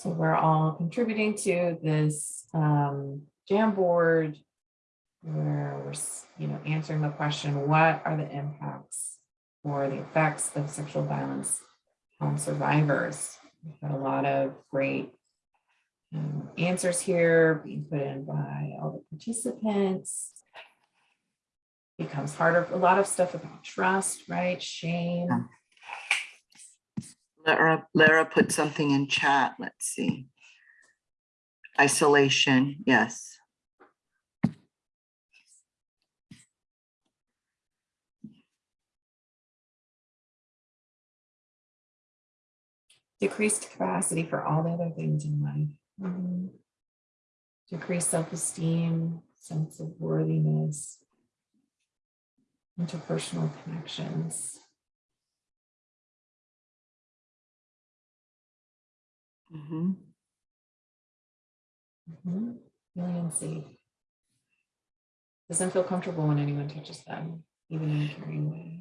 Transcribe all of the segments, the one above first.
So we're all contributing to this um, Jamboard where we're, you know, answering the question, what are the impacts or the effects of sexual violence on survivors? We've got a lot of great um, answers here being put in by all the participants. Becomes harder, a lot of stuff about trust, right? Shame. Lara, Lara put something in chat. Let's see. Isolation, yes. decreased capacity for all the other things in life. Mhm. Decreased self-esteem, sense of worthiness, interpersonal connections. Mhm. Mhm. Feeling unsafe. Doesn't feel comfortable when anyone touches them, even in a caring way.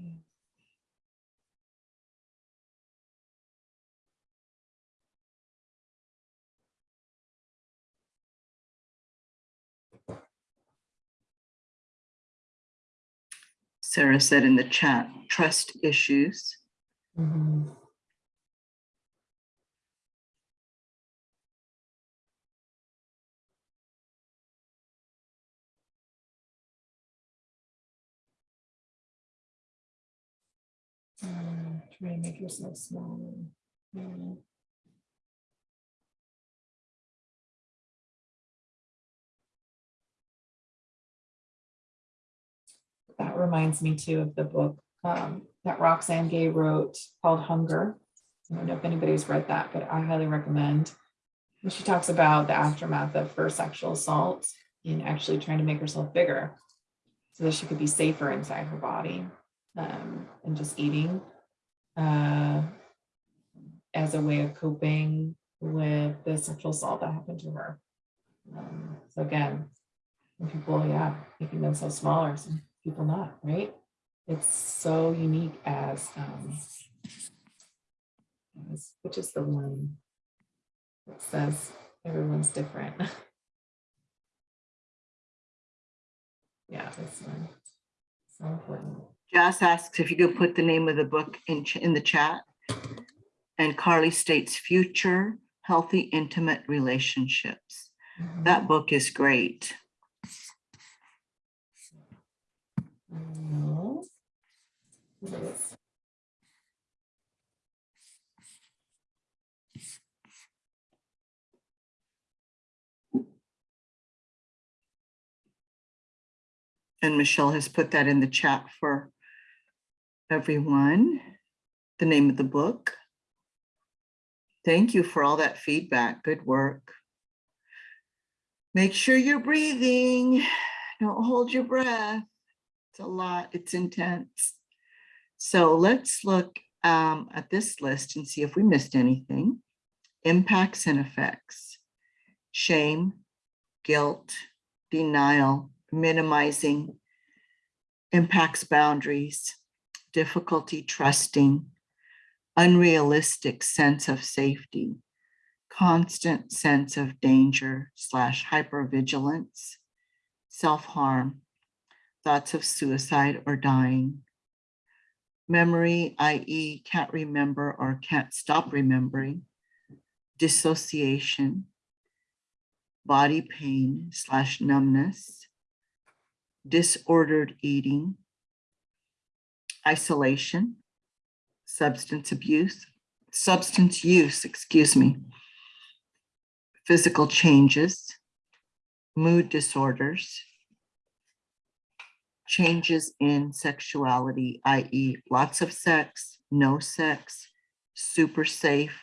Sarah said in the chat, trust issues. Mhm. Mm, Try to make yourself smaller. Yeah. That reminds me too of the book um, that Roxane Gay wrote called Hunger. I don't know if anybody's read that, but I highly recommend. And she talks about the aftermath of her sexual assault and actually trying to make herself bigger so that she could be safer inside her body um, and just eating uh, as a way of coping with the sexual assault that happened to her. Um, so again, people, yeah, making themselves smaller, some people not, right? It's so unique as, um, as- which is the one that says everyone's different. Yeah, this one, so important. Jas asks if you could put the name of the book in, in the chat. And Carly states future healthy intimate relationships. Mhm. That book is great. No. It is. And Michelle has put that in the chat for everyone. The name of the book. Thank you for all that feedback. Good work. Make sure you're breathing. Don't hold your breath. It's a lot. It's intense. So let's look um, at this list and see if we missed anything. Impacts and effects. Shame, guilt, denial, minimizing, impacts boundaries, difficulty trusting, unrealistic sense of safety, constant sense of danger slash hypervigilance, self-harm, thoughts of suicide or dying, memory, i.e. can't remember or can't stop remembering, dissociation, body pain slash numbness, disordered eating, isolation, substance abuse, substance use, excuse me, physical changes, mood disorders, changes in sexuality, i.e. lots of sex, no sex, super safe,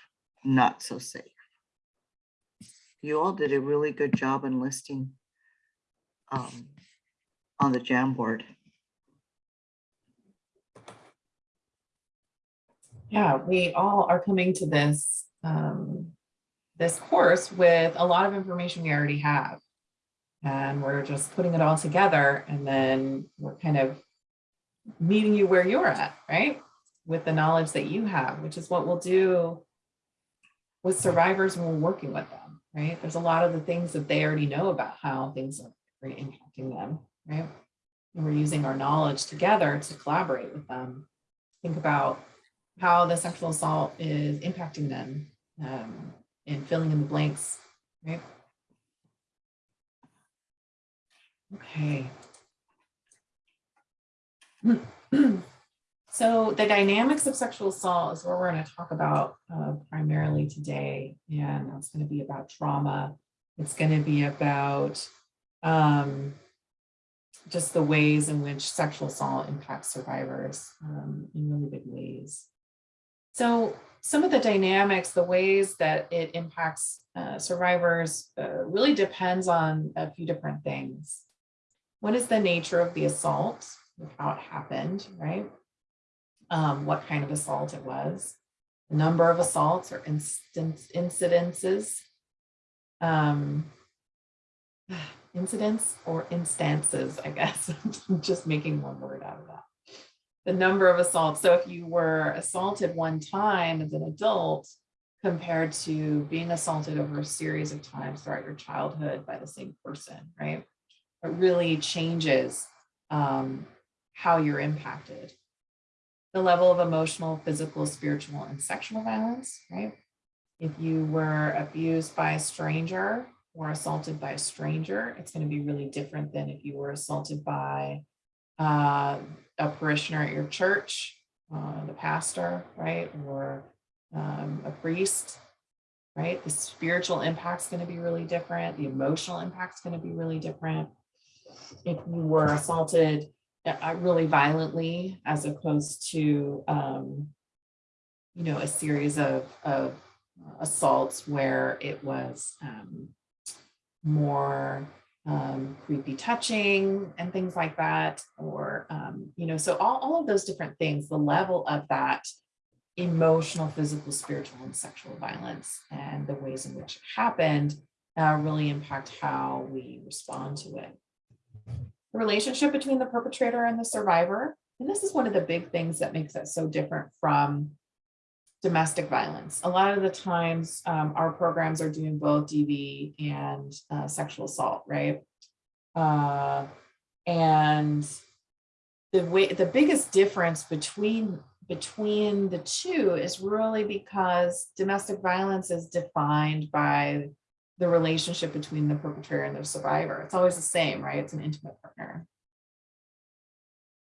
not so safe. You all did a really good job in listing um, on the Jamboard. Yeah, we all are coming to this, um, this course with a lot of information we already have. And we're just putting it all together and then we're kind of meeting you where you're at, right? With the knowledge that you have, which is what we'll do with survivors when we're working with them, right? There's a lot of the things that they already know about how things are impacting them, right? And we're using our knowledge together to collaborate with them. Think about how the sexual assault is impacting them um, and filling in the blanks, right? Okay. So the dynamics of sexual assault is what we're going to talk about uh, primarily today. And it's going to be about trauma. It's going to be about um, just the ways in which sexual assault impacts survivors um, in really big ways. So some of the dynamics, the ways that it impacts uh, survivors uh, really depends on a few different things. What is the nature of the assault, how it happened, right? Um, what kind of assault it was, the number of assaults or instance incidences, um, incidents or instances, I guess. I'm just making one word out of that. The number of assaults. So if you were assaulted one time as an adult compared to being assaulted over a series of times throughout your childhood by the same person, right? It really changes um, how you're impacted. The level of emotional, physical, spiritual, and sexual violence, right? If you were abused by a stranger or assaulted by a stranger, it's going to be really different than if you were assaulted by uh, a parishioner at your church, uh, the pastor, right? Or um, a priest, right? The spiritual impact's going to be really different. The emotional impact's going to be really different. If you were assaulted uh, really violently as opposed to, um, you know, a series of, of assaults where it was um, more um, creepy touching and things like that, or, um, you know, so all, all of those different things, the level of that emotional, physical, spiritual, and sexual violence and the ways in which it happened uh, really impact how we respond to it. The relationship between the perpetrator and the survivor, and this is one of the big things that makes it so different from domestic violence. A lot of the times um, our programs are doing both DV and uh, sexual assault, right? Uh, and the way the biggest difference between between the two is really because domestic violence is defined by the relationship between the perpetrator and the survivor. It's always the same, right? It's an intimate partner.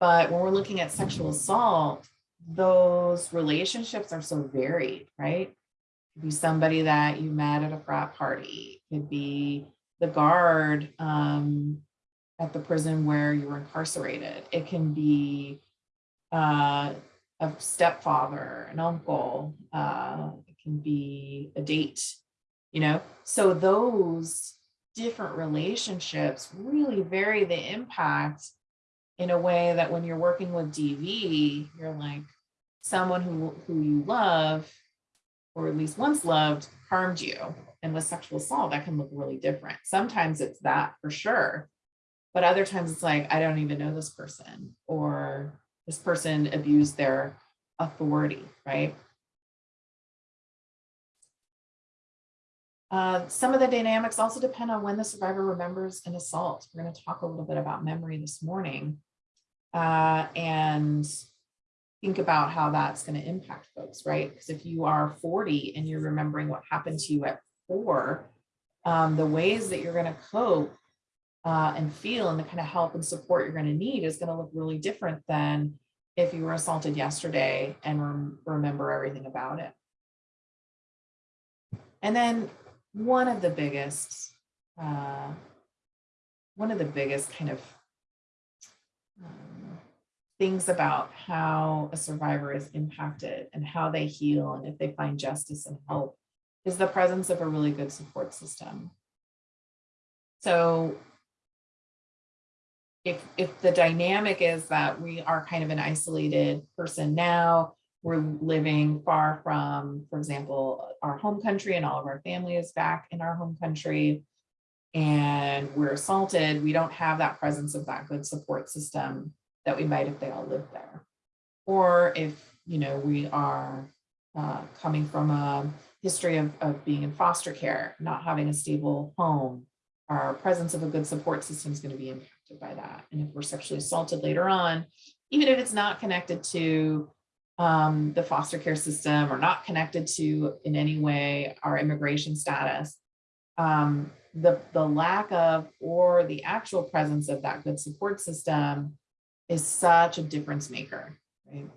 But when we're looking at sexual assault, those relationships are so varied, right? Could be somebody that you met at a frat party, could be the guard um, at the prison where you were incarcerated. It can be uh, a stepfather, an uncle, uh, it can be a date, you know? So those different relationships really vary the impact in a way that when you're working with DV, you're like someone who, who you love, or at least once loved, harmed you. And with sexual assault, that can look really different. Sometimes it's that for sure. But other times it's like, I don't even know this person, or this person abused their authority, right? Uh, some of the dynamics also depend on when the survivor remembers an assault. We're going to talk a little bit about memory this morning uh, and think about how that's going to impact folks, right? Because if you are 40 and you're remembering what happened to you at four, um, the ways that you're going to cope uh, and feel and the kind of help and support you're going to need is going to look really different than if you were assaulted yesterday and rem remember everything about it. And then one of the biggest, uh, one of the biggest kind of um, things about how a survivor is impacted and how they heal and if they find justice and help is the presence of a really good support system. So if, if the dynamic is that we are kind of an isolated person now, we're living far from, for example, our home country and all of our family is back in our home country and we're assaulted, we don't have that presence of that good support system that we might if they all lived there. Or if, you know, we are uh, coming from a history of, of being in foster care, not having a stable home, our presence of a good support system is going to be impacted by that. And if we're sexually assaulted later on, even if it's not connected to um, the foster care system or not connected to in any way our immigration status, um, the, the lack of or the actual presence of that good support system is such a difference maker, right?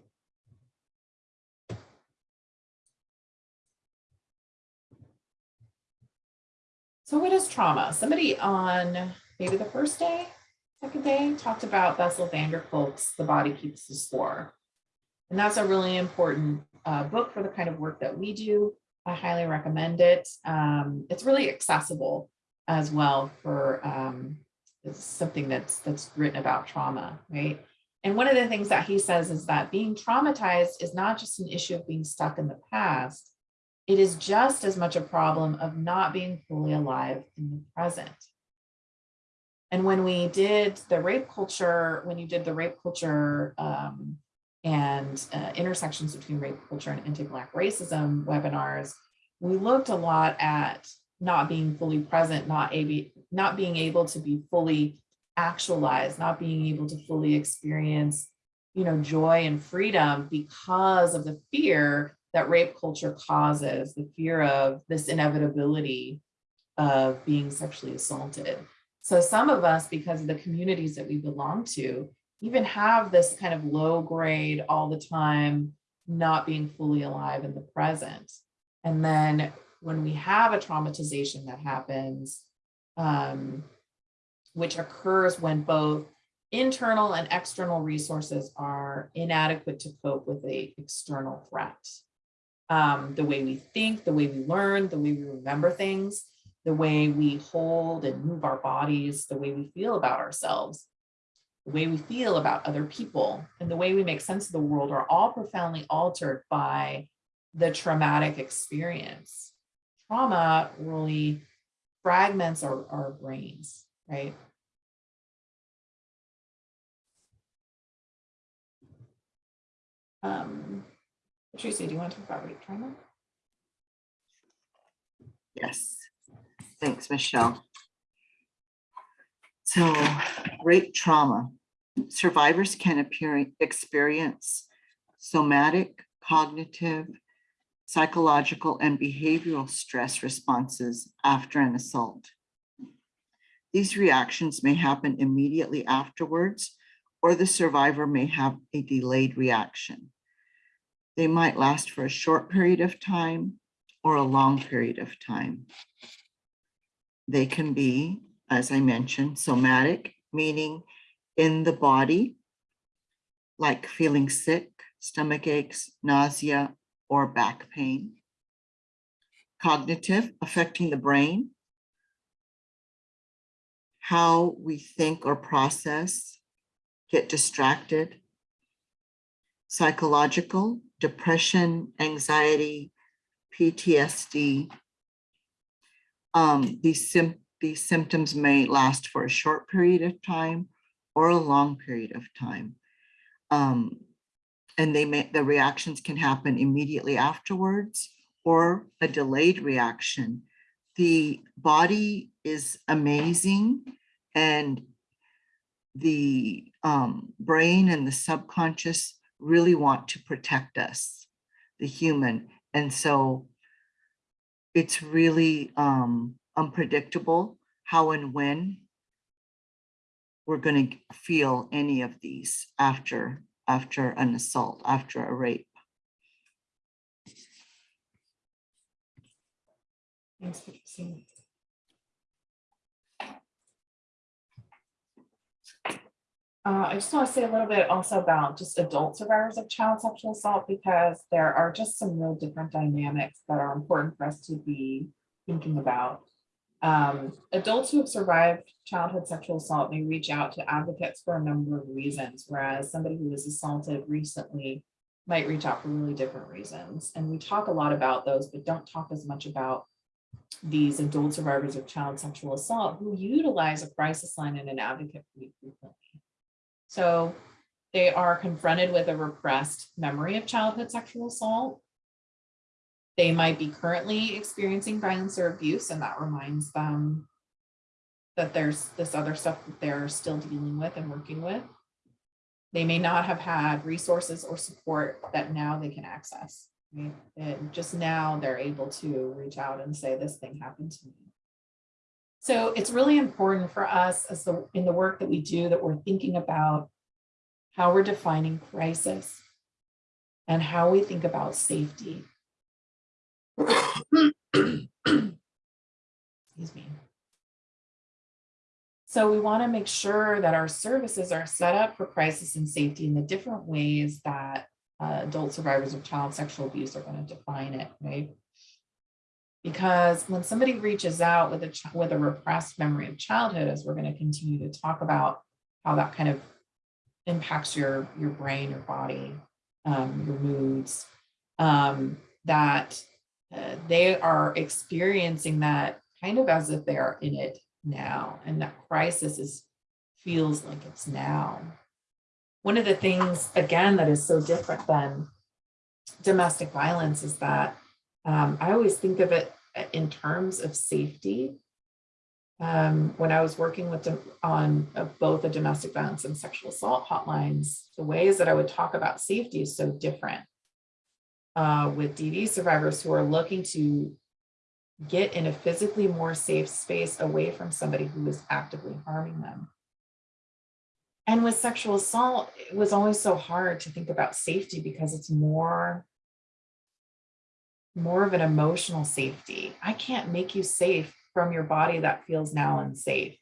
So what is trauma? Somebody on maybe the first day, second day, talked about Bessel van der Kolk's The Body Keeps the Score. And that's a really important uh, book for the kind of work that we do. I highly recommend it. Um, it's really accessible as well for um, it's something that's that's written about trauma, right? And one of the things that he says is that being traumatized is not just an issue of being stuck in the past, it is just as much a problem of not being fully alive in the present. And when we did the rape culture, when you did the rape culture um, and uh, intersections between rape culture and anti-Black racism webinars, we looked a lot at not being fully present, not, able, not being able to be fully actualized, not being able to fully experience you know, joy and freedom because of the fear that rape culture causes, the fear of this inevitability of being sexually assaulted. So some of us, because of the communities that we belong to, even have this kind of low grade all the time, not being fully alive in the present. And then when we have a traumatization that happens, um, which occurs when both internal and external resources are inadequate to cope with a external threat. Um, the way we think, the way we learn, the way we remember things, the way we hold and move our bodies, the way we feel about ourselves, the way we feel about other people, and the way we make sense of the world are all profoundly altered by the traumatic experience. Trauma really fragments our, our brains, right? Um, Patricia, do you want to talk about rape trauma? Yes, thanks, Michelle. So rape trauma, survivors can appear, experience somatic, cognitive, psychological, and behavioral stress responses after an assault. These reactions may happen immediately afterwards, or the survivor may have a delayed reaction. They might last for a short period of time or a long period of time. They can be, as I mentioned, somatic, meaning in the body, like feeling sick, stomach aches, nausea, or back pain. Cognitive, affecting the brain, how we think or process, get distracted. Psychological, depression, anxiety, PTSD. Um, these, these symptoms may last for a short period of time or a long period of time. Um, and they may, the reactions can happen immediately afterwards or a delayed reaction. The body is amazing and the um, brain and the subconscious really want to protect us, the human. And so it's really um, unpredictable how and when we're going to feel any of these after after an assault, after a rape. Uh, I just want to say a little bit also about just adult survivors of child sexual assault because there are just some real different dynamics that are important for us to be thinking about. Um, adults who have survived childhood sexual assault may reach out to advocates for a number of reasons, whereas somebody who was assaulted recently might reach out for really different reasons. And we talk a lot about those, but don't talk as much about these adult survivors of child sexual assault who utilize a crisis line and an advocate pretty frequently. So they are confronted with a repressed memory of childhood sexual assault. They might be currently experiencing violence or abuse and that reminds them that there's this other stuff that they're still dealing with and working with. They may not have had resources or support that now they can access. right? And just now they're able to reach out and say, this thing happened to me. So it's really important for us as the in the work that we do that we're thinking about how we're defining crisis and how we think about safety. Excuse me. So we want to make sure that our services are set up for crisis and safety in the different ways that uh, adult survivors of child sexual abuse are going to define it, right? Because when somebody reaches out with a with a repressed memory of childhood, as we're going to continue to talk about how that kind of impacts your your brain, your body, um, your moods, um, that they are experiencing that kind of as if they are in it now, and that crisis is feels like it's now. One of the things, again, that is so different than domestic violence is that um, I always think of it uh, in terms of safety. Um, when I was working with them on uh, both the domestic violence and sexual assault hotlines, the ways that I would talk about safety is so different. Uh, with DV survivors who are looking to get in a physically more safe space away from somebody who is actively harming them. And with sexual assault, it was always so hard to think about safety because it's more more of an emotional safety. I can't make you safe from your body that feels now unsafe.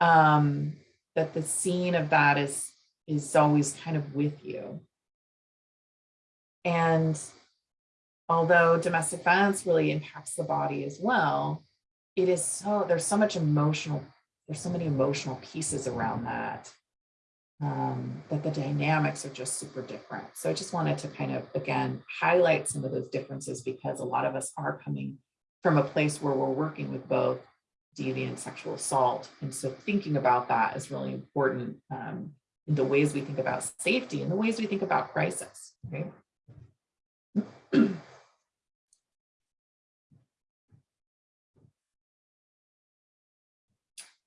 Um, that the scene of that is is always kind of with you. And although domestic violence really impacts the body as well, it is so there's so much emotional, there's so many emotional pieces around that um, that the dynamics are just super different. So I just wanted to kind of, again, highlight some of those differences because a lot of us are coming from a place where we're working with both DV and sexual assault. And so thinking about that is really important um, in the ways we think about safety and the ways we think about crisis, right?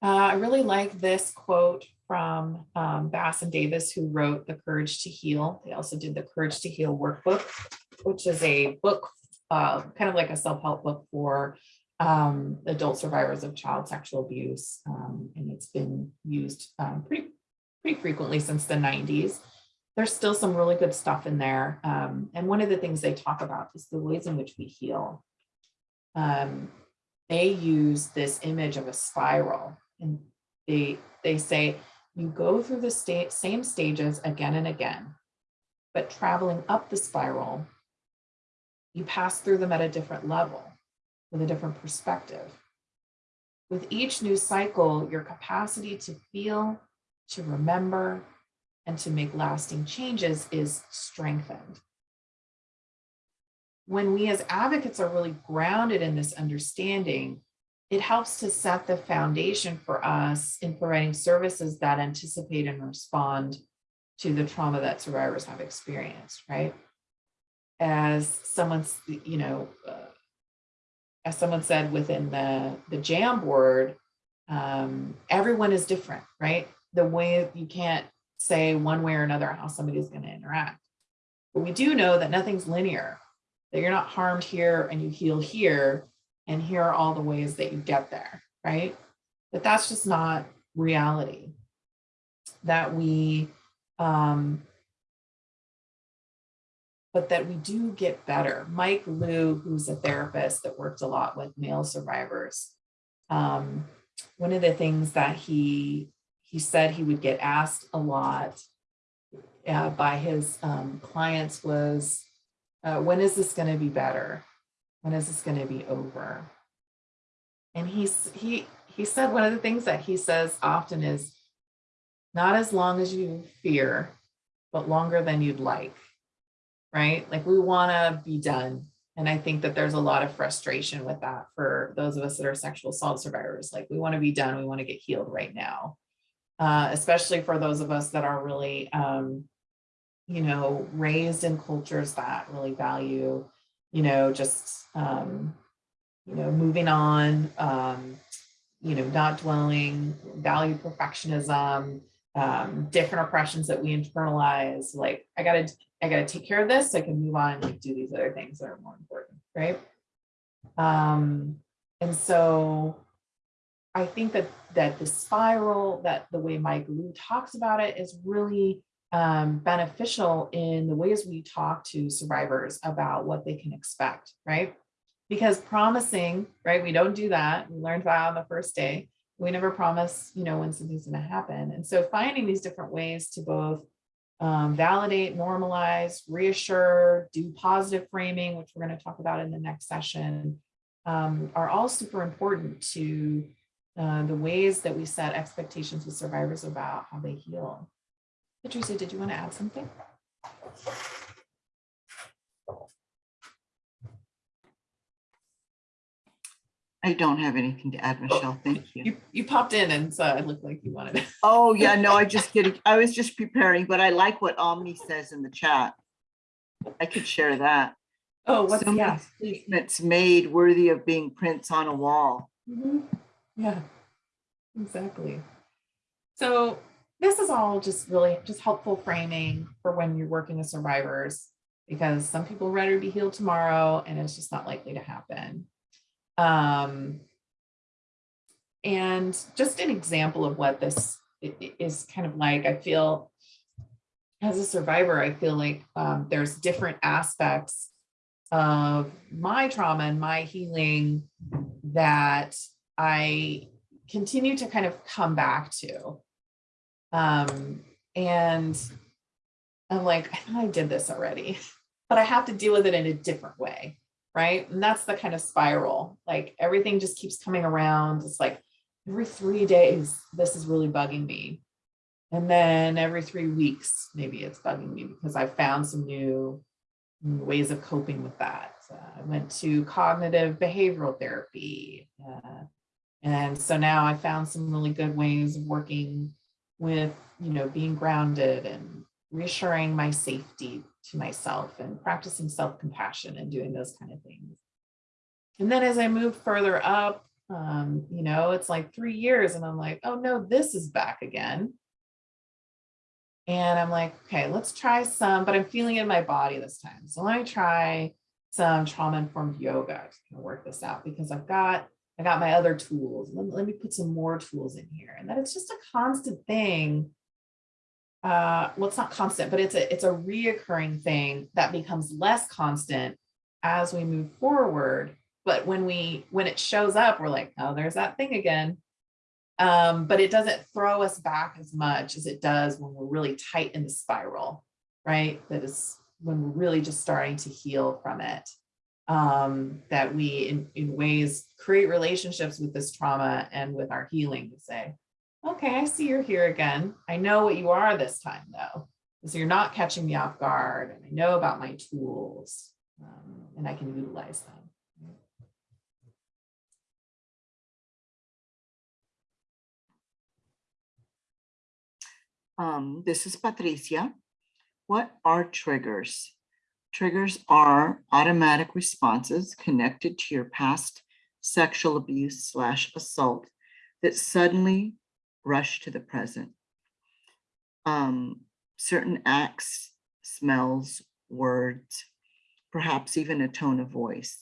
Uh, I really like this quote from um, Bass and Davis, who wrote The Courage to Heal. They also did the Courage to Heal workbook, which is a book, uh, kind of like a self-help book for um, adult survivors of child sexual abuse. Um, and it's been used um, pretty, pretty frequently since the 90s. There's still some really good stuff in there. Um, and one of the things they talk about is the ways in which we heal. They use this image of a spiral and they, they say, you go through the state, same stages again and again, but traveling up the spiral, you pass through them at a different level with a different perspective. With each new cycle, your capacity to feel, to remember, and to make lasting changes is strengthened. When we as advocates are really grounded in this understanding, it helps to set the foundation for us in providing services that anticipate and respond to the trauma that survivors have experienced, right? As someone's, you know, uh, as someone said within the, the Jamboard, um, everyone is different, right? The way you can't say one way or another how somebody's going to interact. But we do know that nothing's linear, that you're not harmed here and you heal here, and here are all the ways that you get there, right? But that's just not reality. That we, um, but that we do get better. Mike Lew, who's a therapist that worked a lot with male survivors, um, one of the things that he he said he would get asked a lot uh, by his um, clients was, uh, when is this going to be better? When is this going to be over? And he's, he, he said one of the things that he says often is, not as long as you fear, but longer than you'd like, right? Like we want to be done. And I think that there's a lot of frustration with that for those of us that are sexual assault survivors. Like we want to be done, we want to get healed right now. Uh, especially for those of us that are really, um, you know, raised in cultures that really value you know, just, um, you know, moving on, um, you know, not dwelling, value perfectionism, um, different oppressions that we internalize, like, I gotta, I gotta take care of this, so I can move on and like do these other things that are more important, right? Um, and so I think that, that the spiral, that the way Mike Lew talks about it is really um, beneficial in the ways we talk to survivors about what they can expect, right? Because promising, right, we don't do that. We learned that on the first day. We never promise, you know, when something's gonna happen. And so finding these different ways to both um, validate, normalize, reassure, do positive framing, which we're gonna talk about in the next session, um, are all super important to uh, the ways that we set expectations with survivors about how they heal. Patricia, did you want to add something? I don't have anything to add, Michelle. Thank you. You, you popped in and so it looked like you wanted to. Oh, yeah, no, I just kidding. I was just preparing, but I like what Omni says in the chat. I could share that. Oh, what's, So yeah. Statements made worthy of being prints on a wall. Mhm. Yeah, exactly. So this is all just really just helpful framing for when you're working with survivors because some people ready to be healed tomorrow and it's just not likely to happen. Um, and just an example of what this is kind of like, I feel as a survivor, I feel like um, there's different aspects of my trauma and my healing that I continue to kind of come back to. Um, and I'm like, I thought I did this already, but I have to deal with it in a different way. Right. And that's the kind of spiral. Like everything just keeps coming around. It's like every three days, this is really bugging me. And then every three weeks, maybe it's bugging me because I found some new new ways of coping with that. Uh, I went to cognitive behavioral therapy. uh, and so now I found some really good ways of working with, you know, being grounded and reassuring my safety to myself and practicing self-compassion and doing those kind of things. And then as I move further up, um, you know, it's like three years and I'm like, oh no, this is back again. And I'm like, okay, let's try some, but I'm feeling in my body this time. So let me try some trauma-informed yoga to kind of work this out because I've got, I got my other tools. Let, let me put some more tools in here. And that it's just a constant thing. Uh, well, it's not constant, but it's a, it's a reoccurring thing that becomes less constant as we move forward. But when we, when it shows up, we're like, oh, there's that thing again. Um, but it doesn't throw us back as much as it does when we're really tight in the spiral, right? That is when we're really just starting to heal from it. Um, that we, in, in ways, create relationships with this trauma and with our healing to say, okay, I see you're here again. I know what you are this time though. So you're not catching me off guard and I know about my tools um, and I can utilize them. Um, this is Patricia. What are triggers? Triggers are automatic responses connected to your past sexual abuse slash assault that suddenly rush to the present. Um, certain acts, smells, words, perhaps even a tone of voice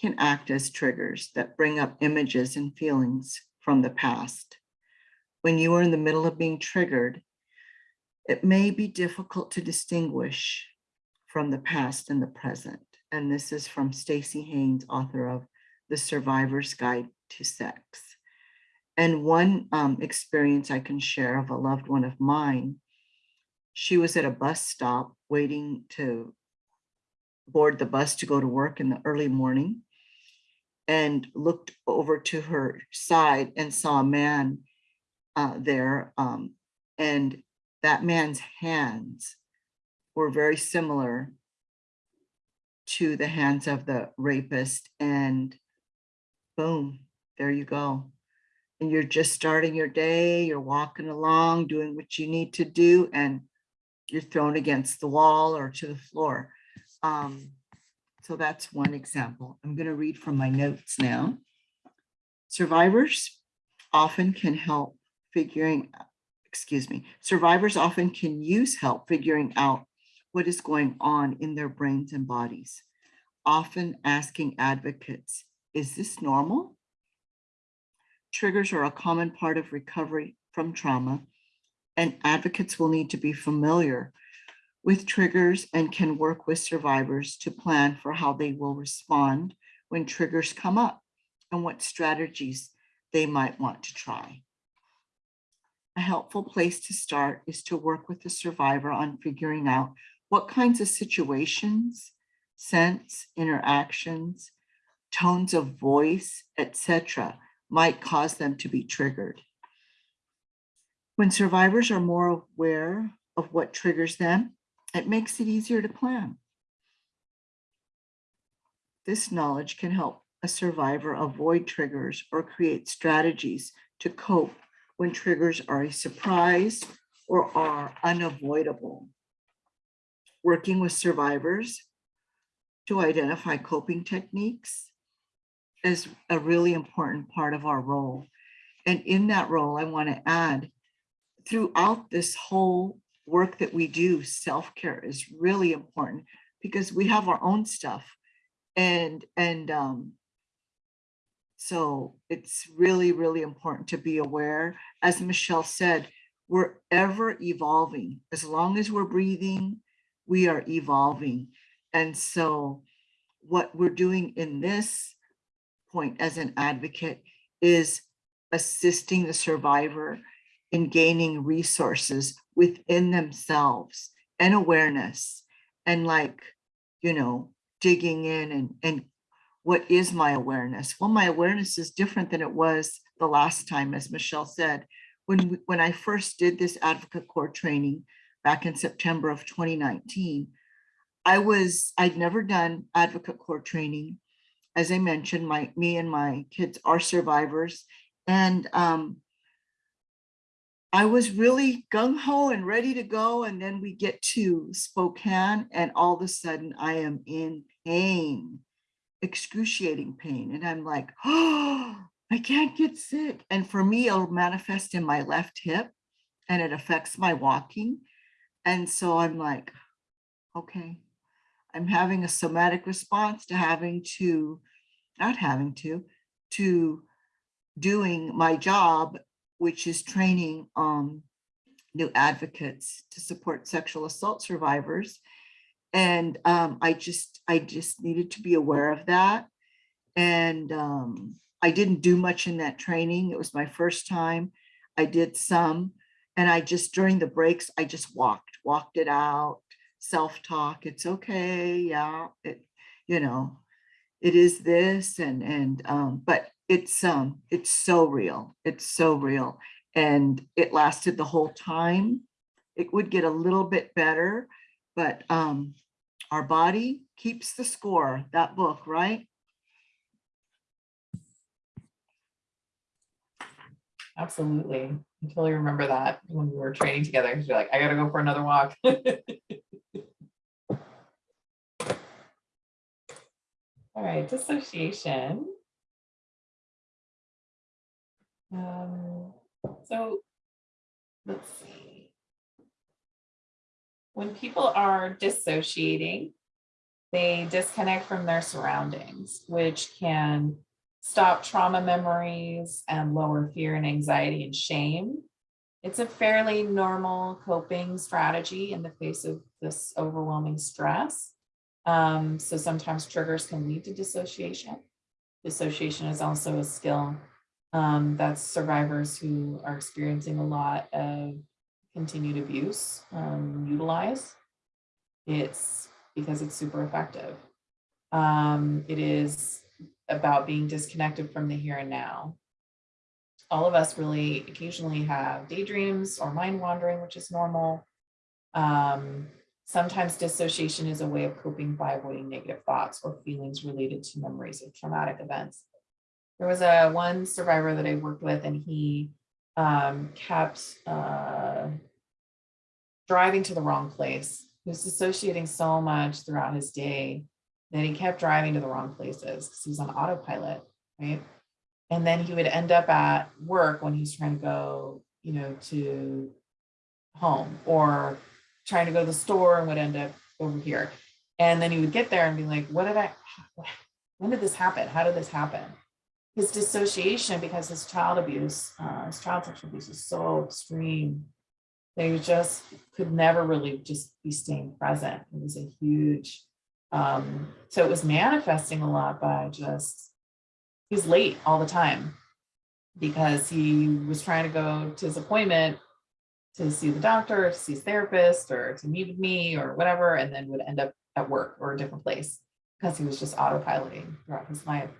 can act as triggers that bring up images and feelings from the past. When you are in the middle of being triggered, it may be difficult to distinguish from the past and the present. And this is from Staci Haines, author of The Survivor's Guide to Sex. And one um, experience I can share of a loved one of mine, she was at a bus stop waiting to board the bus to go to work in the early morning and looked over to her side and saw a man uh, there. Um, and that man's hands were very similar to the hands of the rapist. And boom, there you go. And you're just starting your day, you're walking along, doing what you need to do, and you're thrown against the wall or to the floor. Um, So that's one example. I'm going to read from my notes now. Survivors often can help figuring, excuse me, survivors often can use help figuring out what is going on in their brains and bodies, often asking advocates, is this normal? Triggers are a common part of recovery from trauma, and advocates will need to be familiar with triggers and can work with survivors to plan for how they will respond when triggers come up and what strategies they might want to try. A helpful place to start is to work with the survivor on figuring out what kinds of situations, sense, interactions, tones of voice, etc., might cause them to be triggered. When survivors are more aware of what triggers them, it makes it easier to plan. This knowledge can help a survivor avoid triggers or create strategies to cope when triggers are a surprise or are unavoidable. Working with survivors to identify coping techniques is a really important part of our role. And in that role, I want to add throughout this whole work that we do, self-care is really important because we have our own stuff. And, and um, so it's really, really important to be aware. As Michelle said, we're ever evolving. As long as we're breathing, we are evolving. And so what we're doing in this point as an advocate is assisting the survivor in gaining resources within themselves and awareness and like, you know, digging in and, and what is my awareness? Well, my awareness is different than it was the last time, as Michelle said. When, we- when I first did this advocate core training back in September of 2019, I was, I'd never done advocate core training. As I mentioned, my, me and my kids are survivors. And um, I was really gung ho and ready to go. And then we get to Spokane and all of a sudden I am in pain, excruciating pain. And I'm like, oh, I can't get sick. And for me, it'll manifest in my left hip and it affects my walking. And so I'm like, okay, I'm having a somatic response to having to, not having to, to doing my job, which is training um, new advocates to support sexual assault survivors. And um, I just, I just needed to be aware of that. And um, I didn't do much in that training. It was my first time. I did some, and I just, during the breaks, I just walked, walked it out, self-talk. It's okay, yeah, it, you know, it is this and, and, um, but it's, um, it's so real. It's so real. And it lasted the whole time. It would get a little bit better, but, um, our body keeps the score, that book, right? Absolutely. I totally remember that when we were training together, because you're like, I gotta go for another walk. All right, dissociation. Um, so, let's see. When people are dissociating, they disconnect from their surroundings, which can stop trauma memories and lower fear and anxiety and shame. It's a fairly normal coping strategy in the face of this overwhelming stress. Um, so sometimes triggers can lead to dissociation. Dissociation is also a skill um, that survivors who are experiencing a lot of continued abuse um, utilize. It's because it's super effective. Um, it is about being disconnected from the here and now. All of us really occasionally have daydreams or mind wandering, which is normal. Um, sometimes dissociation is a way of coping by avoiding negative thoughts or feelings related to memories of traumatic events. There was a one survivor that I worked with and he um, kept uh, driving to the wrong place. He was dissociating so much throughout his day that he kept driving to the wrong places because he was on autopilot, right? And then he would end up at work when he's trying to go, you know, to home or trying to go to the store and would end up over here. And then he would get there and be like, what did I, when did this happen? How did this happen? His dissociation because his child abuse, uh, his child sexual abuse is so extreme. They just could never really just be staying present. It was a huge, um, so it was manifesting a lot by just, he was late all the time because he was trying to go to his appointment to see the doctor, to see his therapist, or to meet with me or whatever, and then would end up at work or a different place because he was just autopiloting throughout his life.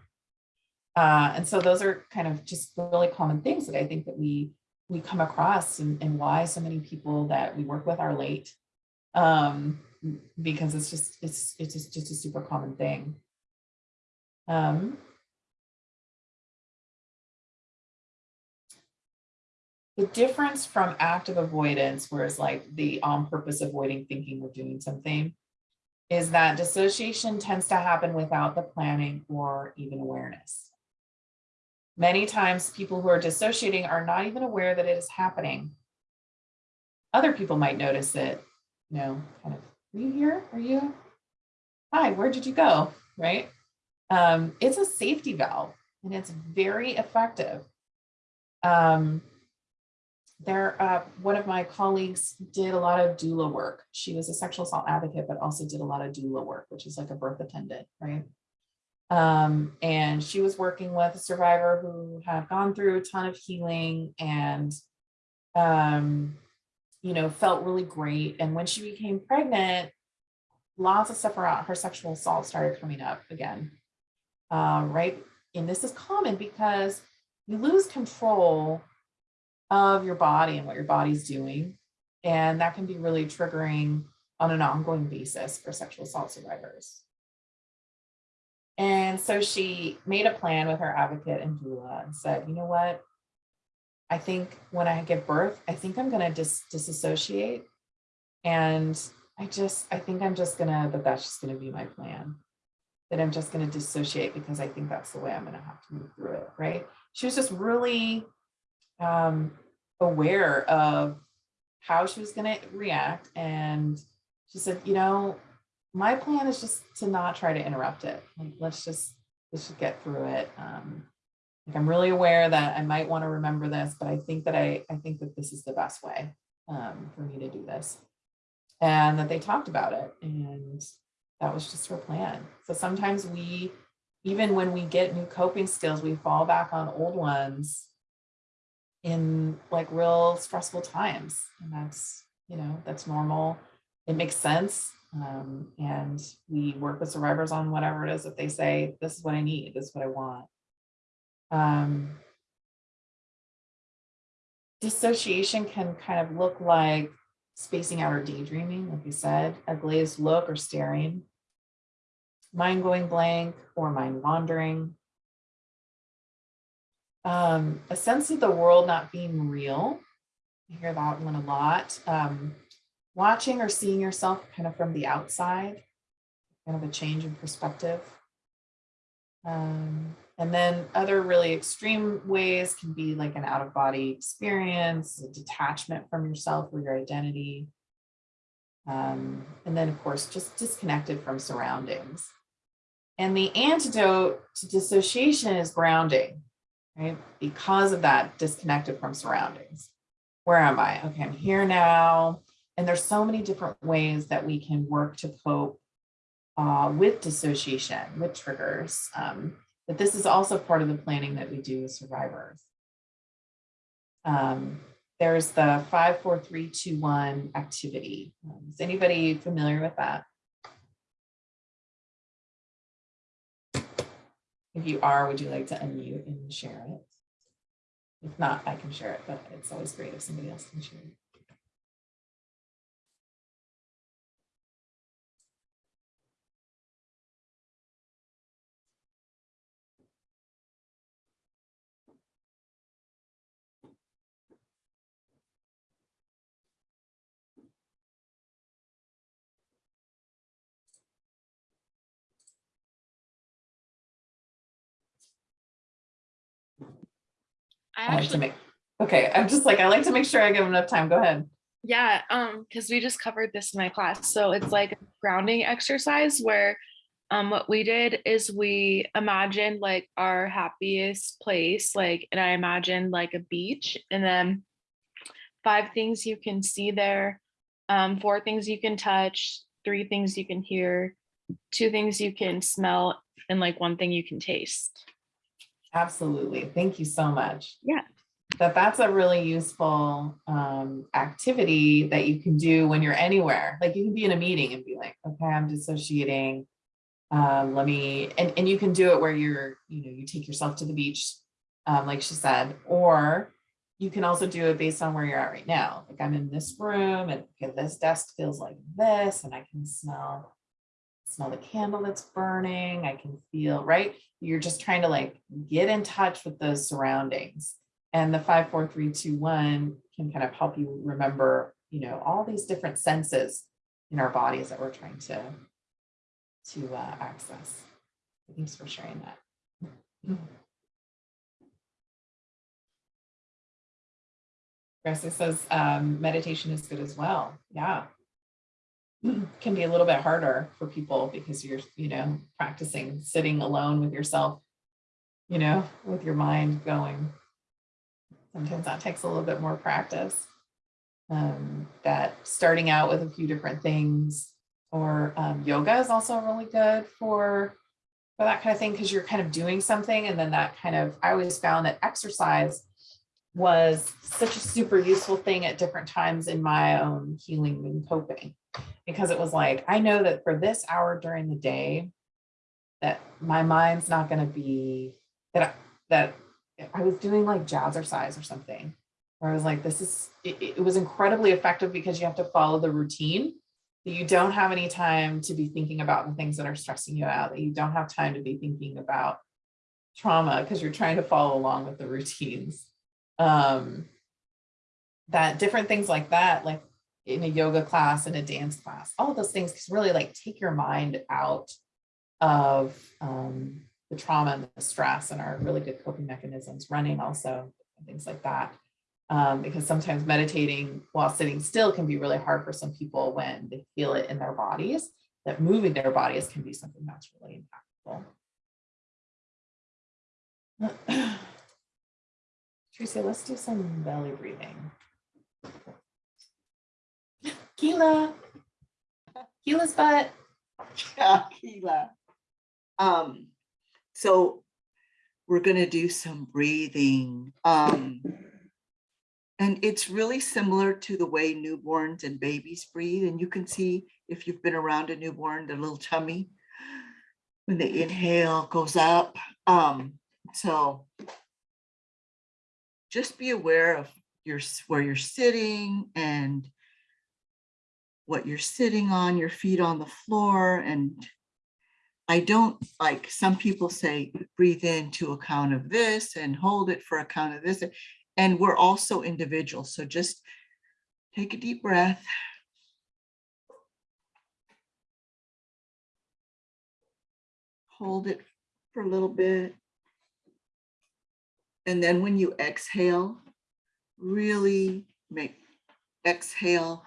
Uh, and so those are kind of just really common things that I think that we we come across and, and why so many people that we work with are late. Um, because it's just it's it's just, just a super common thing. Um, the difference from active avoidance, whereas like the on purpose avoiding thinking we're doing something, is that dissociation tends to happen without the planning or even awareness. Many times people who are dissociating are not even aware that it is happening. Other people might notice it, you know, kind of, are you here? Are you? Hi, where did you go? Right? Um, it's a safety valve and it's very effective. Um, there, uh, one of my colleagues did a lot of doula work. She was a sexual assault advocate, but also did a lot of doula work, which is like a birth attendant, right? Um, and she was working with a survivor who had gone through a ton of healing and, um, you know, felt really great. And when she became pregnant, lots of stuff around her sexual assault started coming up again, uh, right? And this is common because you lose control of your body and what your body's doing. And that can be really triggering on an ongoing basis for sexual assault survivors. And so she made a plan with her advocate and doula and said, you know what? I think when I give birth, I think I'm going to dis disassociate. And I just, I think I'm just going to, that that's just going to be my plan. That I'm just going to dissociate because I think that's the way I'm going to have to move through it. Right. She was just really um, aware of how she was going to react. And she said, you know, my plan is just to not try to interrupt it. Like, let's just, let's just get through it. Um, I'm really aware that I might want to remember this, but I think that I, I think that this is the best way um, for me to do this. And that they talked about it. And that was just her plan. So sometimes we, even when we get new coping skills, we fall back on old ones in like real stressful times. And that's, you know, that's normal. It makes sense. Um, and we work with survivors on whatever it is that they say, this is what I need, this is what I want. Um, dissociation can kind of look like spacing out or daydreaming, like you said, a glazed look or staring, mind going blank or mind wandering, um, a sense of the world not being real. I hear that one a lot. Um, watching or seeing yourself kind of from the outside, kind of a change in perspective. Um, and then other really extreme ways can be like an out of body experience, detachment from yourself or your identity. Um, and then of course, just disconnected from surroundings. And the antidote to dissociation is grounding, right? Because of that disconnected from surroundings. Where am I? Okay, I'm here now. And there's so many different ways that we can work to cope uh, with dissociation, with triggers. Um, but this is also part of the planning that we do with survivors. Um, there's the 54321 activity. Um, is anybody familiar with that? If you are, would you like to unmute and share it? If not, I can share it, but it's always great if somebody else can share it. I I like to actually, make, okay, I'm just like, I like to make sure I give enough time. Go ahead. yeah, um, because we just covered this in my class. So it's like a grounding exercise where um what we did is we imagined like our happiest place, like, and I imagined like a beach and then five things you can see there, um, four things you can touch, three things you can hear, two things you can smell, and like one thing you can taste. Absolutely. Thank you so much. Yeah. That that's a really useful um, activity that you can do when you're anywhere. Like you can be in a meeting and be like, okay, I'm dissociating. Um, let me, and, and you can do it where you're, you know, you take yourself to the beach, um, like she said, or you can also do it based on where you're at right now. Like I'm in this room and okay, this desk feels like this and I can smell smell the candle that's burning. I can feel, right? You're just trying to like get in touch with those surroundings. And the five, four, three, two, one can kind of help you remember, you know, all these different senses in our bodies that we're trying to, to uh, access. Thanks for sharing that. Gracie says um, meditation is good as well. Yeah. Can be a little bit harder for people because you're, you know, practicing sitting alone with yourself, you know, with your mind going. Sometimes that takes a little bit more practice. Um, that starting out with a few different things or um, yoga is also really good for for that kind of thing because you're kind of doing something and then that kind of I always found that exercise was such a super useful thing at different times in my own healing and coping because it was like I know that for this hour during the day that my mind's not going to be that I, that I was doing like jazzercise or something where I was like this is it, it was incredibly effective because you have to follow the routine. That you don't have any time to be thinking about the things that are stressing you out that you don't have time to be thinking about trauma because you're trying to follow along with the routines. Um that different things like that like in a yoga class and a dance class. All of those things can really like take your mind out of um the trauma and the stress and our really good coping mechanisms running also things like that. Um, because sometimes meditating while sitting still can be really hard for some people when they feel it in their bodies that moving their bodies can be something that's really impactful. Tracy, let's do some belly breathing. Keela. Keela's butt. Keila. Um, so we're gonna do some breathing. Um, and it's really similar to the way newborns and babies breathe. And you can see if you've been around a newborn, their little tummy, when they inhale goes up. Um, so just be aware of your, where you're sitting and what you're sitting on, your feet on the floor. And I don't like, some people say, breathe in to a count of this and hold it for a count of this. And we're also individuals. So just take a deep breath. Hold it for a little bit. And then when you exhale, really make exhale,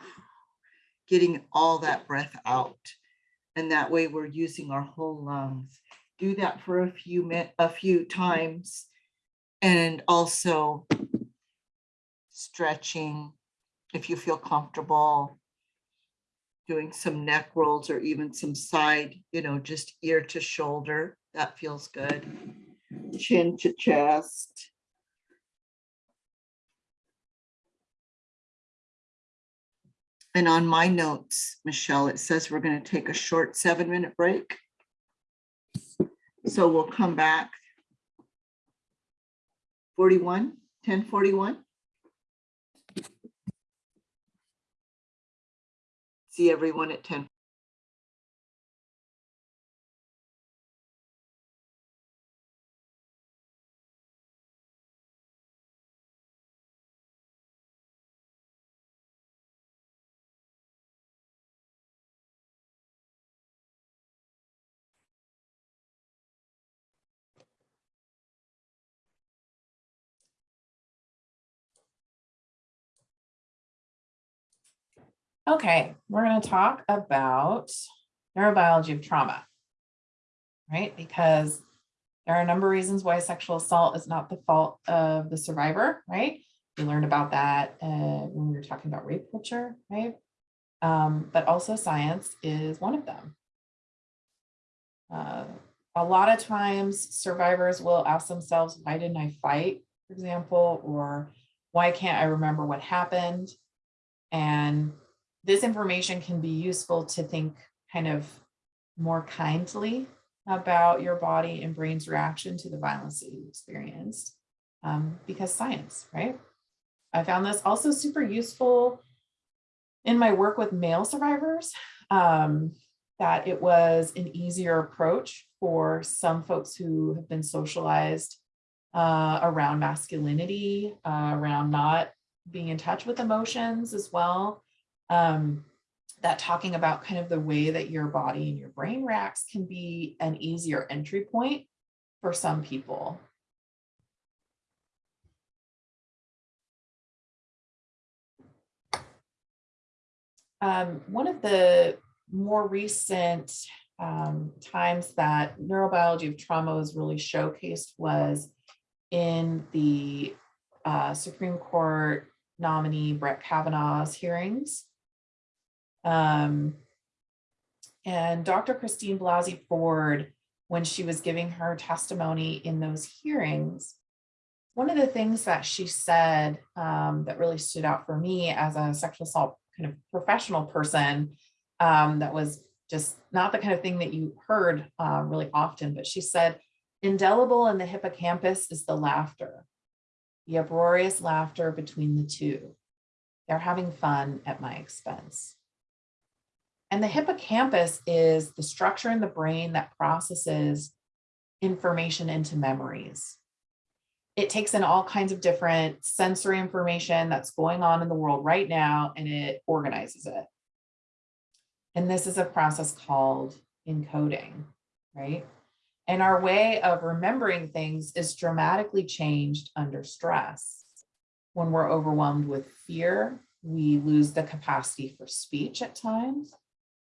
getting all that breath out. And that way we're using our whole lungs. Do that for a few min, a few times. And also stretching, if you feel comfortable. Doing some neck rolls or even some side, you know, just ear to shoulder, that feels good. Chin to chest. And on my notes, Michelle, it says we're going to take a short seven minute break. So we'll come back. 41, 1041. See everyone at 10. Okay, we're going to talk about neurobiology of trauma, right? Because there are a number of reasons why sexual assault is not the fault of the survivor, right? We learned about that uh, when we were talking about rape culture, right? Um, but also science is one of them. Uh, a lot of times survivors will ask themselves, why didn't I fight, for example, or why can't I remember what happened? And this information can be useful to think kind of more kindly about your body and brain's reaction to the violence that you experienced um, because science, right? I found this also super useful in my work with male survivors, um, that it was an easier approach for some folks who have been socialized uh, around masculinity, uh, around not being in touch with emotions as well. Um, that talking about kind of the way that your body and your brain reacts can be an easier entry point for some people. Um, one of the more recent um, times that neurobiology of trauma was really showcased was in the uh, Supreme Court nominee Brett Kavanaugh's hearings. Um, and Dr. Christine Blasey Ford, when she was giving her testimony in those hearings, one of the things that she said um, that really stood out for me as a sexual assault kind of professional person um, that was just not the kind of thing that you heard uh, really often, but she said, indelible in the hippocampus is the laughter, the uproarious laughter between the two. They're having fun at my expense. And the hippocampus is the structure in the brain that processes information into memories. It takes in all kinds of different sensory information that's going on in the world right now, and it organizes it. And this is a process called encoding, right? And our way of remembering things is dramatically changed under stress. When we're overwhelmed with fear, we lose the capacity for speech at times.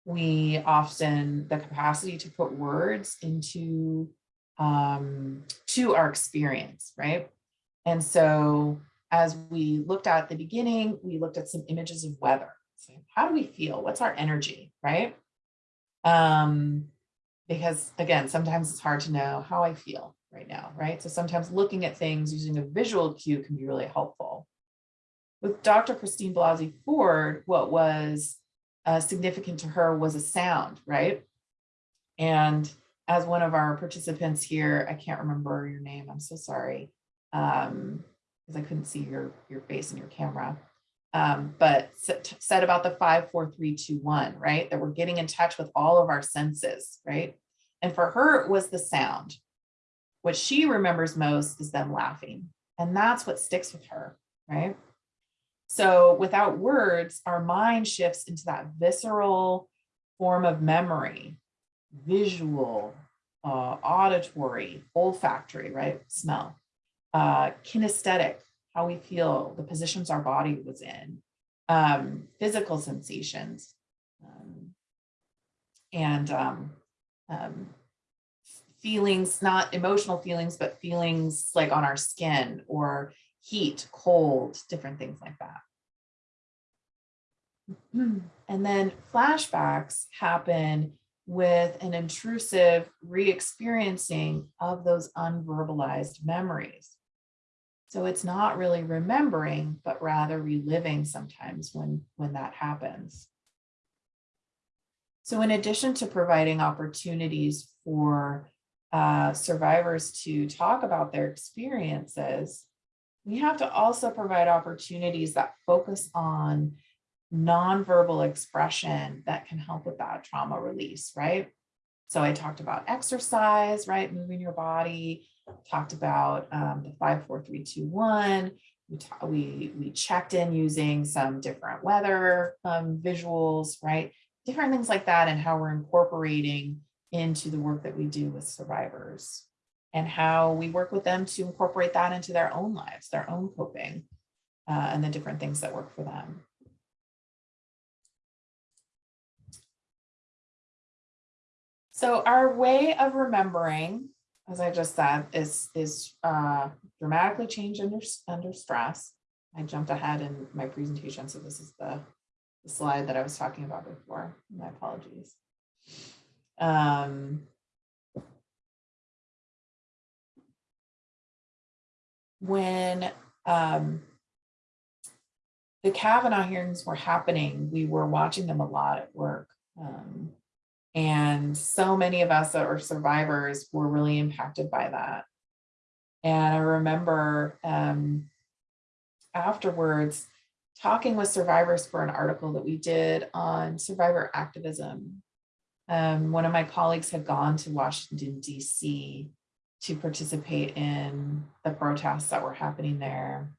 We often, the capacity to put words into um, to our experience, right? And so as we looked at the beginning, we looked at some images of weather. So how do we feel? What's our energy, right? Um, because again, sometimes it's hard to know how I feel right now, right? So sometimes looking at things using a visual cue can be really helpful. With Dr. Christine Blasey Ford, what was uh, significant to her was a sound, right? And as one of our participants here, I can't remember your name, I'm so sorry, um, because I couldn't see your, your face in your camera um, but said about the five, four, three, two, one, right? That we're getting in touch with all of our senses, right? And for her, it was the sound. What she remembers most is them laughing. And that's what sticks with her, right? So without words, our mind shifts into that visceral form of memory, visual, uh, auditory, olfactory, right? Smell, uh, kinesthetic, how we feel, the positions our body was in, um, physical sensations, um, and um, um, feelings, not emotional feelings, but feelings like on our skin or heat, cold, different things like that. And then flashbacks happen with an intrusive re-experiencing of those unverbalized memories. So it's not really remembering, but rather reliving sometimes when, when that happens. So in addition to providing opportunities for uh, survivors to talk about their experiences, we have to also provide opportunities that focus on nonverbal expression that can help with that trauma release, right? So I talked about exercise, right? Moving your body, talked about um, the five, four, three, two, one. We, we, we checked in using some different weather um, visuals, right? Different things like that and how we're incorporating into the work that we do with survivors and how we work with them to incorporate that into their own lives, their own coping, uh, and the different things that work for them. So our way of remembering, as I just said, is, is uh, dramatically change under, under stress. I jumped ahead in my presentation, so this is the, the slide that I was talking about before. My apologies. Um, when um, the Kavanaugh hearings were happening, we were watching them a lot at work. Um, and so many of us that are survivors were really impacted by that. And I remember um, afterwards talking with survivors for an article that we did on survivor activism. Um, one of my colleagues had gone to Washington, DC to participate in the protests that were happening there.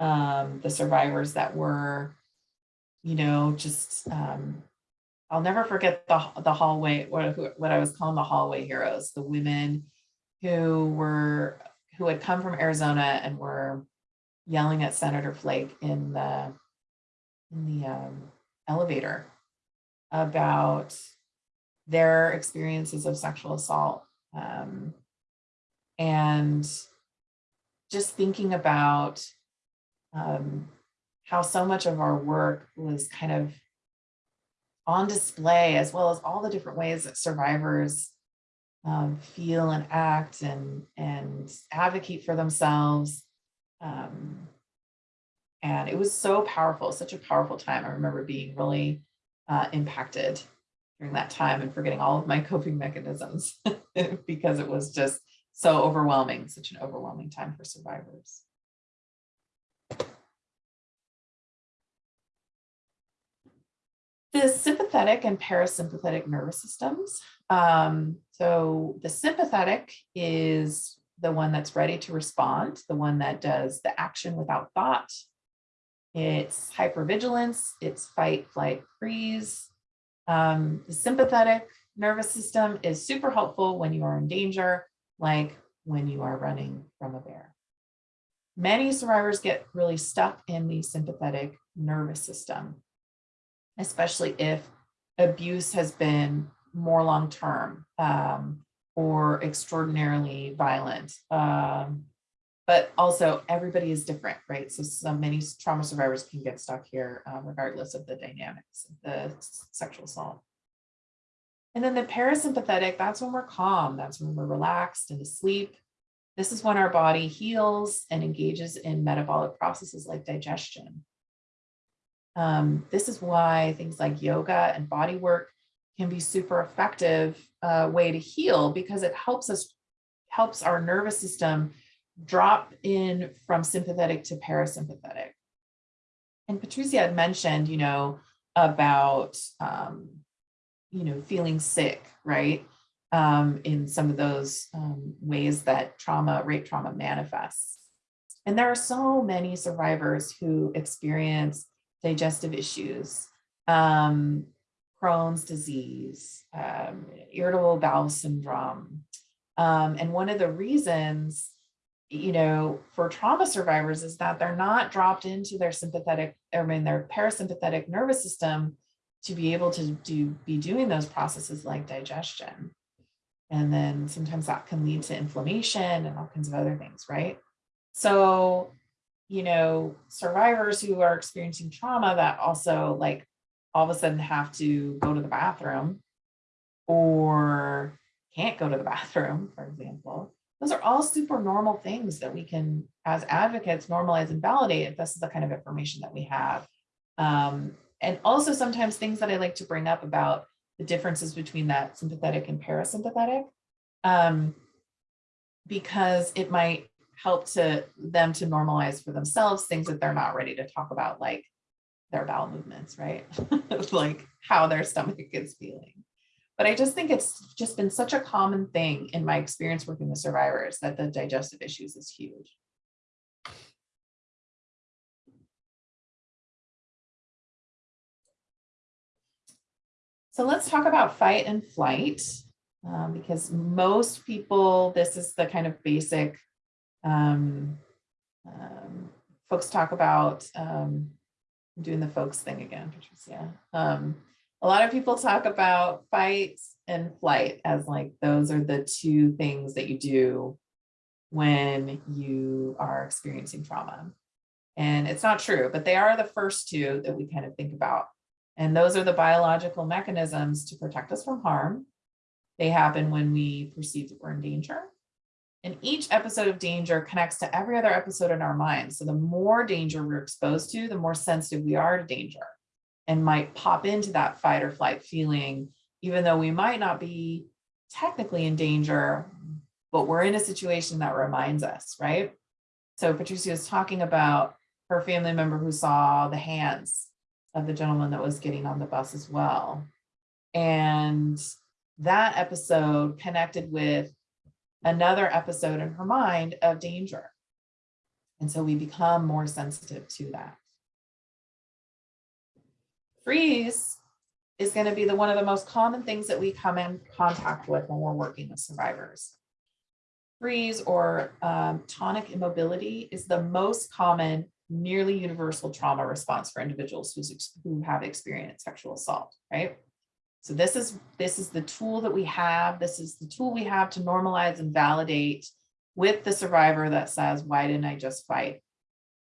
Um, the survivors that were, you know, just, um, I'll never forget the, the hallway, what, what I was calling the hallway heroes, the women who were, who had come from Arizona and were yelling at Senator Flake in the, in the um, elevator about their experiences of sexual assault. Um, and just thinking about um, how so much of our work was kind of on display, as well as all the different ways that survivors um, feel and act and, and advocate for themselves. Um, and it was so powerful, such a powerful time. I remember being really uh, impacted during that time and forgetting all of my coping mechanisms because it was just so overwhelming, such an overwhelming time for survivors. The sympathetic and parasympathetic nervous systems. Um, so the sympathetic is the one that's ready to respond, the one that does the action without thought. It's hypervigilance, it's fight, flight, freeze. Um, the sympathetic nervous system is super helpful when you are in danger, like when you are running from a bear. Many survivors get really stuck in the sympathetic nervous system, especially if abuse has been more long-term um, or extraordinarily violent. Um, but also everybody is different, right? So many trauma survivors can get stuck here uh, regardless of the dynamics the sexual assault. And then the parasympathetic, that's when we're calm. That's when we're relaxed and asleep. This is when our body heals and engages in metabolic processes like digestion. Um, this is why things like yoga and body work can be super effective uh, way to heal because it helps us, helps our nervous system drop in from sympathetic to parasympathetic. And Patricia had mentioned, you know, about, um, you know, feeling sick, right? Um, in some of those um, ways that trauma, rape trauma manifests. And there are so many survivors who experience digestive issues, um, Crohn's disease, um, irritable bowel syndrome. Um, and one of the reasons you know, for trauma survivors is that they're not dropped into their sympathetic, I mean, their parasympathetic nervous system to be able to do be doing those processes like digestion. And then sometimes that can lead to inflammation and all kinds of other things, right? So, you know, survivors who are experiencing trauma that also like all of a sudden have to go to the bathroom or can't go to the bathroom, for example, those are all super normal things that we can, as advocates, normalize and validate if this is the kind of information that we have. Um, and also sometimes things that I like to bring up about the differences between that sympathetic and parasympathetic, um, because it might help to them to normalize for themselves things that they're not ready to talk about, like their bowel movements, right? like how their stomach is feeling. But I just think it's just been such a common thing in my experience working with survivors that the digestive issues is huge. So let's talk about fight and flight, um, because most people, this is the kind of basic, um, um, folks talk about, um, doing the folks thing again, Patricia. Um, a lot of people talk about fight, and flight as like, those are the two things that you do when you are experiencing trauma. And it's not true, but they are the first two that we kind of think about. And those are the biological mechanisms to protect us from harm. They happen when we perceive that we're in danger. And each episode of danger connects to every other episode in our mind. So the more danger we're exposed to, the more sensitive we are to danger and might pop into that fight or flight feeling, even though we might not be technically in danger, but we're in a situation that reminds us, right? So Patricia was talking about her family member who saw the hands of the gentleman that was getting on the bus as well. And that episode connected with another episode in her mind of danger. And so we become more sensitive to that. Freeze is going to be the one of the most common things that we come in contact with when we're working with survivors. Freeze or um, tonic immobility is the most common nearly universal trauma response for individuals who's, who have experienced sexual assault, right? So this is this is the tool that we have. This is the tool we have to normalize and validate with the survivor that says, why didn't I just fight?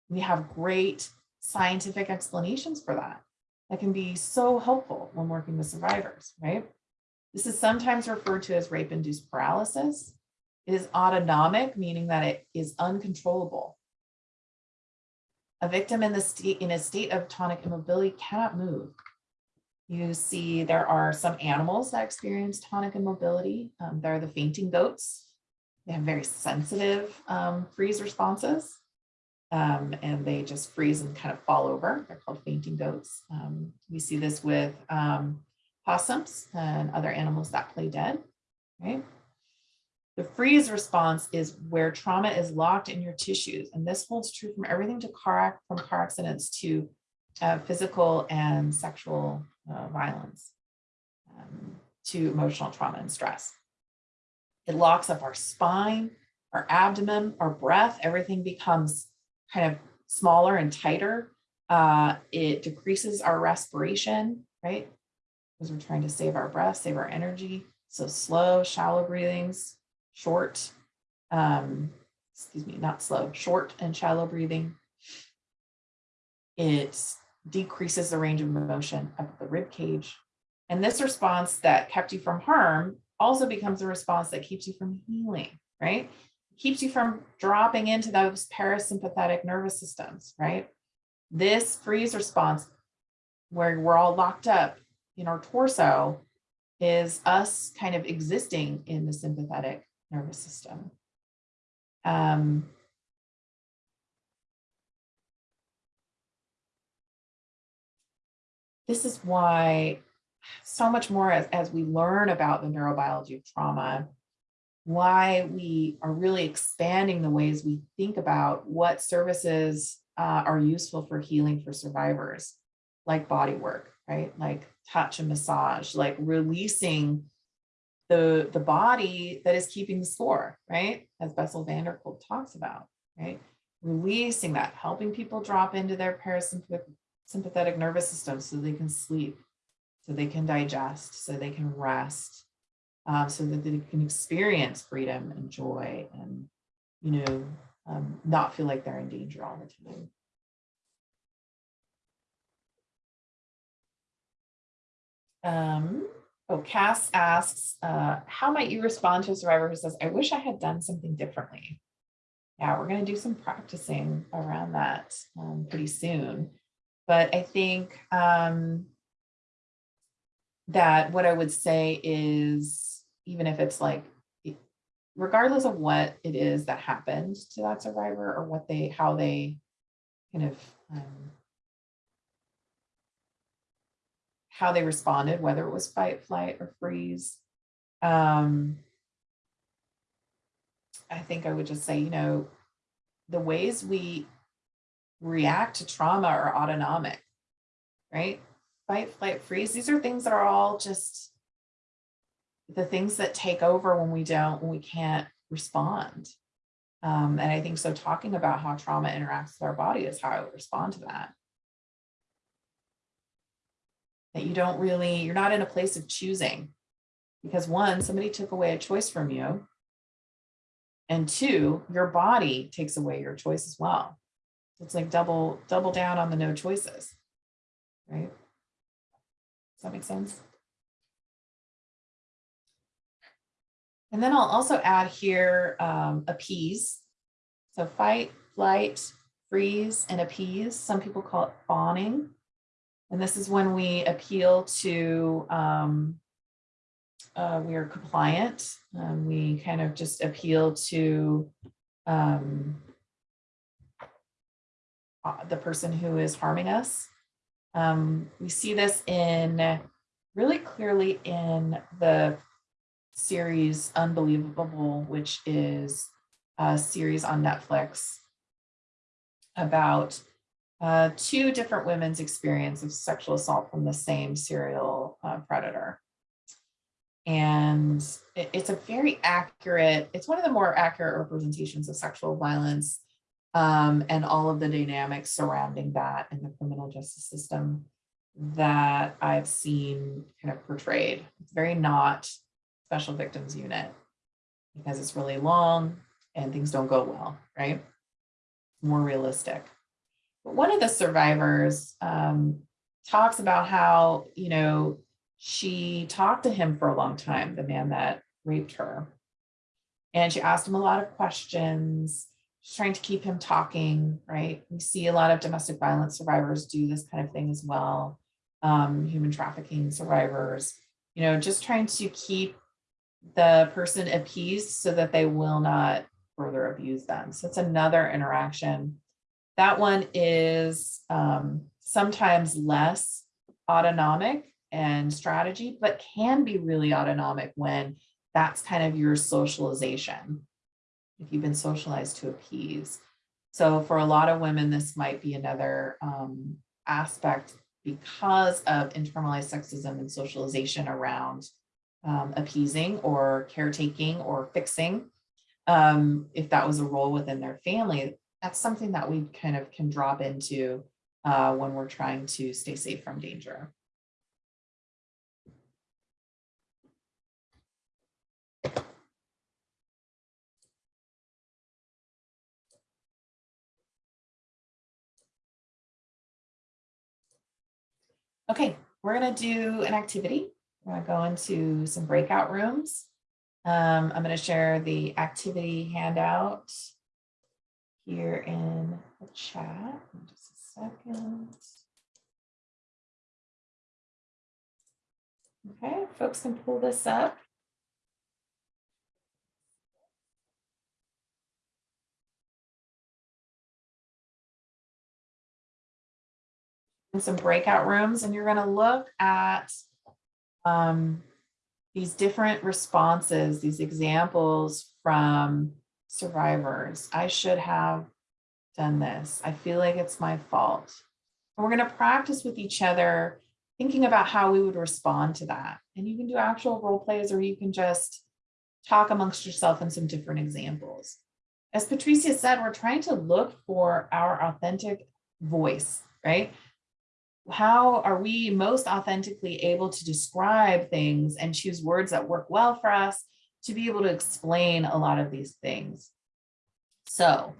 We have great scientific explanations for that. That can be so helpful when working with survivors, right? This is sometimes referred to as rape-induced paralysis. It is autonomic, meaning that it is uncontrollable. A victim in the state in a state of tonic immobility cannot move. You see there are some animals that experience tonic immobility. Um, there are the fainting goats. They have very sensitive um, freeze responses. Um, and they just freeze and kind of fall over. They're called fainting goats. Um, we see this with um, possums and other animals that play dead, right? The freeze response is where trauma is locked in your tissues. And this holds true from everything to car, from car accidents to uh, physical and sexual uh, violence um, to emotional trauma and stress. It locks up our spine, our abdomen, our breath, everything becomes kind of smaller and tighter. Uh, it decreases our respiration, right? Because we're trying to save our breath, save our energy. So slow, shallow breathings, short, um, excuse me, not slow, short and shallow breathing. It decreases the range of motion of the rib cage. And this response that kept you from harm also becomes a response that keeps you from healing, right? Keeps you from dropping into those parasympathetic nervous systems, right? This freeze response where we're all locked up in our torso is us kind of existing in the sympathetic nervous system. Um, this is why so much more as, as we learn about the neurobiology of trauma, why we are really expanding the ways we think about what services uh, are useful for healing for survivors, like body work, right? Like touch and massage, like releasing the, the body that is keeping the score, right? As Bessel van der Kolk talks about, right? Releasing that, helping people drop into their parasympathetic sympathetic nervous system so they can sleep, so they can digest, so they can rest, um, so that they can experience freedom and joy and, you know, um, not feel like they're in danger all the time. Um, oh, Cass asks, uh, how might you respond to a survivor who says, I wish I had done something differently? Yeah, we're going to do some practicing around that um, pretty soon. But I think um, that what I would say is, even if it's like, regardless of what it is that happened to that survivor or what they, how they kind of, um, how they responded, whether it was fight, flight, or freeze. Um, I think I would just say, you know, the ways we react to trauma are autonomic, right? Fight, flight, freeze. These are things that are all just the things that take over when we don't, when we can't respond. Um, and I think so talking about how trauma interacts with our body is how I would respond to that. That you don't really, you're not in a place of choosing. Because one, somebody took away a choice from you. And two, your body takes away your choice as well. It's like double, double down on the no choices. Right? Does that make sense? And then I'll also add here um, appease. So fight, flight, freeze, and appease. Some people call it fawning. And this is when we appeal to, um, uh, we are compliant. Um, we kind of just appeal to um, uh, the person who is harming us. Um, we see this in really clearly in the series Unbelievable, which is a series on Netflix about uh, two different women's experience of sexual assault from the same serial uh, predator. And it- it's a very accurate, it's one of the more accurate representations of sexual violence um, and all of the dynamics surrounding that in the criminal justice system that I've seen kind of portrayed. It's very not special victims unit because it's really long and things don't go well, right? More realistic. One of the survivors um, talks about how, you know, she talked to him for a long time, the man that raped her. And she asked him a lot of questions. She's trying to keep him talking, right? We see a lot of domestic violence survivors do this kind of thing as well. Um, human trafficking survivors, you know, just trying to keep the person appeased so that they will not further abuse them. So it's another interaction. That one is um, sometimes less autonomic and strategy, but can be really autonomic when that's kind of your socialization. If you've been socialized to appease. So for a lot of women, this might be another um, aspect because of internalized sexism and socialization around um, appeasing or caretaking or fixing. Um, if that was a role within their family, that's something that we kind of can drop into uh, when we're trying to stay safe from danger. Okay, we're gonna do an activity. We're gonna go into some breakout rooms. Um, I'm gonna share the activity handout here in the chat. in Just a second. Okay, folks can pull this up. in some breakout rooms and you're going to look at um, these different responses, these examples from survivors. I should have done this. I feel like it's my fault. We're going to practice with each other, thinking about how we would respond to that. And you can do actual role plays or you can just talk amongst yourself in some different examples. As Patricia said, we're trying to look for our authentic voice, right? how are we most authentically able to describe things and choose words that work well for us to be able to explain a lot of these things. So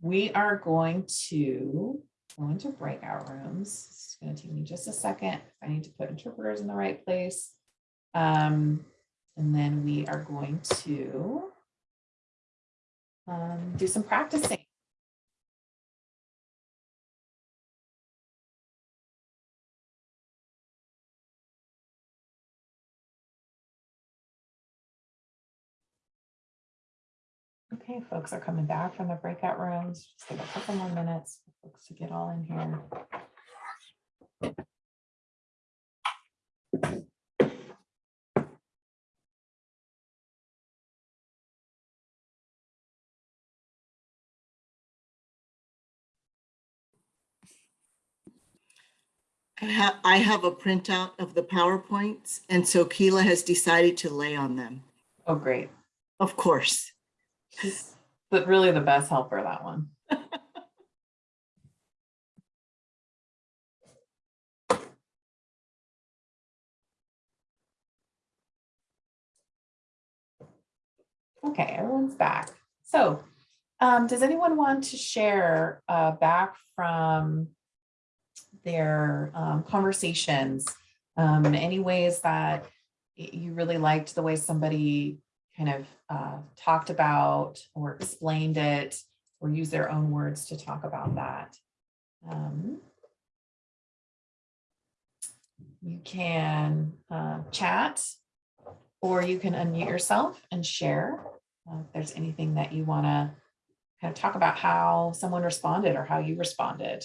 we are going to go into breakout rooms. It's going to take me just a second. I need to put interpreters in the right place. Um, and then we are going to um, do some practicing. Okay, folks are coming back from the breakout rooms. Just give a couple more minutes for folks to get all in here. I have, I have a printout of the PowerPoints, and so Keela has decided to lay on them. Oh, great. Of course. She's but really the best helper, that one. Okay, everyone's back. So, um, does anyone want to share, uh, back from their, um, conversations? Um, in any ways that you really liked the way somebody kind of, uh, talked about or explained it or use their own words to talk about that? Um, You can, uh, chat or you can unmute yourself and share uh, if there's anything that you want to kind of talk about how someone responded or how you responded.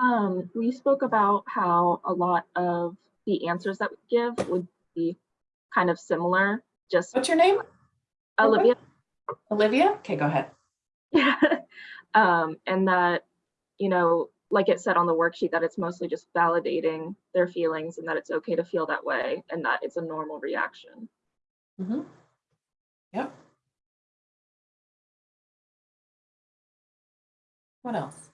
Um, we spoke about how a lot of the answers that we give would be kind of similar, just What's your name? Olivia. Olivia? Okay, go ahead. Yeah. um, and that, you know, like it said on the worksheet, that it's mostly just validating their feelings and that it's okay to feel that way and that it's a normal reaction. Mm -hmm. Yep. What else?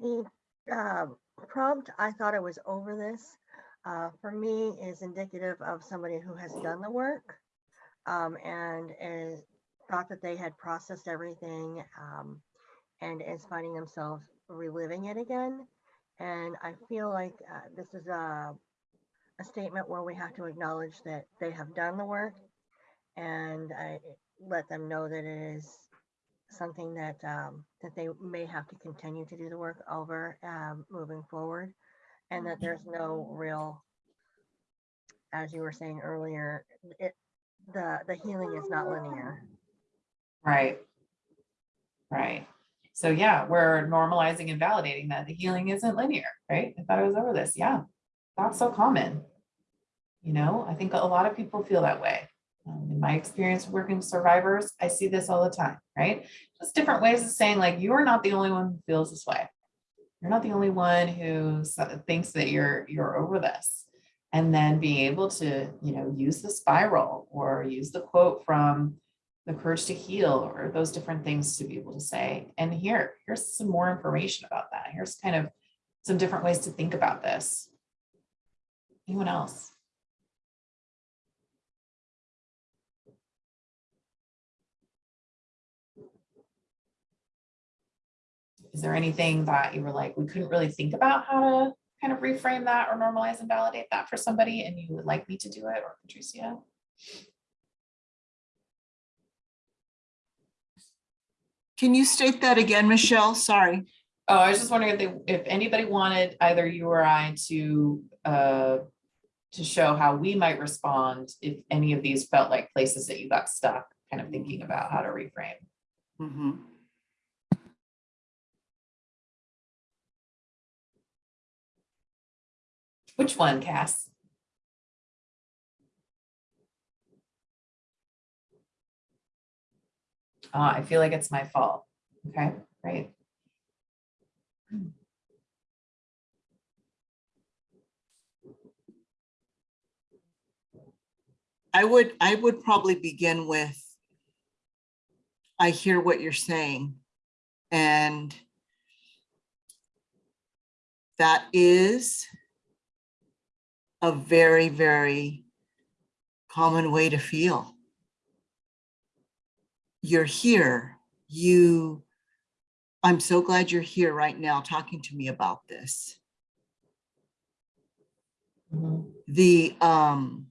The um, prompt, I thought I was over this, uh, for me is indicative of somebody who has done the work um, and is thought that they had processed everything um, and is finding themselves reliving it again. And I feel like uh, this is a, a statement where we have to acknowledge that they have done the work and I let them know that it is something that um, that they may have to continue to do the work over um, moving forward, and that there's no real, as you were saying earlier, it the the healing is not linear. Right. Right. So yeah, we're normalizing and validating that the healing isn't linear, right? I thought I was over this. Yeah. That's so common. You know, I think a lot of people feel that way. Um, in my experience working with survivors, I see this all the time, right? Just different ways of saying like, you are not the only one who feels this way. You're not the only one who thinks that you're, you're over this. And then being able to, you know, use the spiral or use the quote from the courage to heal or those different things to be able to say. And here, here's some more information about that. Here's kind of some different ways to think about this. Anyone else? Is there anything that you were like, we couldn't really think about how to kind of reframe that or normalize and validate that for somebody and you would like me to do it or Patricia? Can you state that again, Michelle? Sorry. Oh, I was just wondering if they, if anybody wanted either you or I to, uh, to show how we might respond if any of these felt like places that you got stuck, kind of thinking about how to reframe. Mhm. Which one, Cass? Ah, I feel like it's my fault. Okay, great. I would, I would probably begin with, I hear what you're saying. And that is a very, very common way to feel. You're here, you, I'm so glad you're here right now talking to me about this. Mhm. the um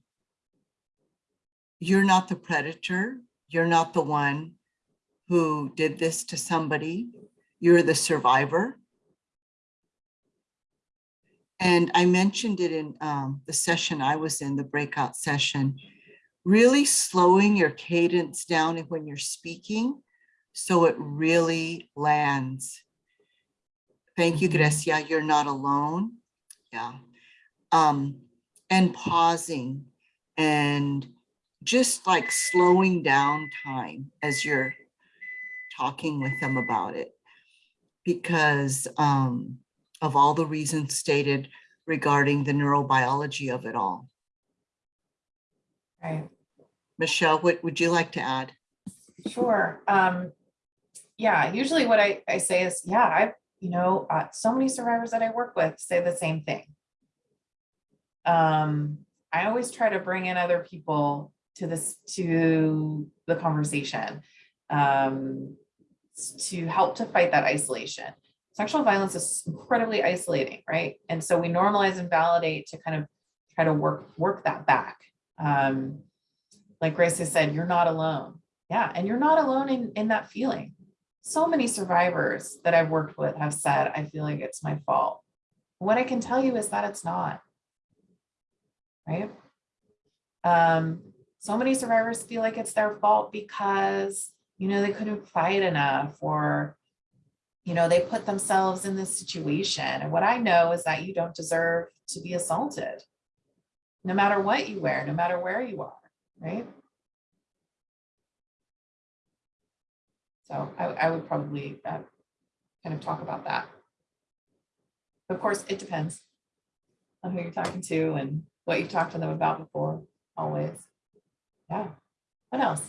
you're not the predator you're not the one who did this to somebody you're the survivor and i mentioned it in um, the session i was in the breakout session really slowing your cadence down when you're speaking so it really lands thank you Mhm. gracia you're not alone yeah um, and pausing and just like slowing down time as you're talking with them about it. because um, of all the reasons stated regarding the neurobiology of it all. Right. Michelle, what would you like to add? Sure. Um, yeah, usually what I, I say is, yeah, I've, you know, uh, so many survivors that I work with say the same thing. Um, I always try to bring in other people to this, to the conversation. Um, to help to fight that isolation. Sexual violence is incredibly isolating, right? And so we normalize and validate to kind of try to work, work that back. Um, like Grace has said, you're not alone. Yeah, and you're not alone in, in that feeling. So many survivors that I've worked with have said, I feel like it's my fault. What I can tell you is that it's not. Right? Um, so many survivors feel like it's their fault because, you know, they couldn't fight enough or, you know, they put themselves in this situation. And what I know is that you don't deserve to be assaulted, no matter what you wear, no matter where you are, right? So I, I would probably uh, kind of talk about that. Of course, it depends on who you're talking to and what you've talked to them about before, always. Yeah. What else?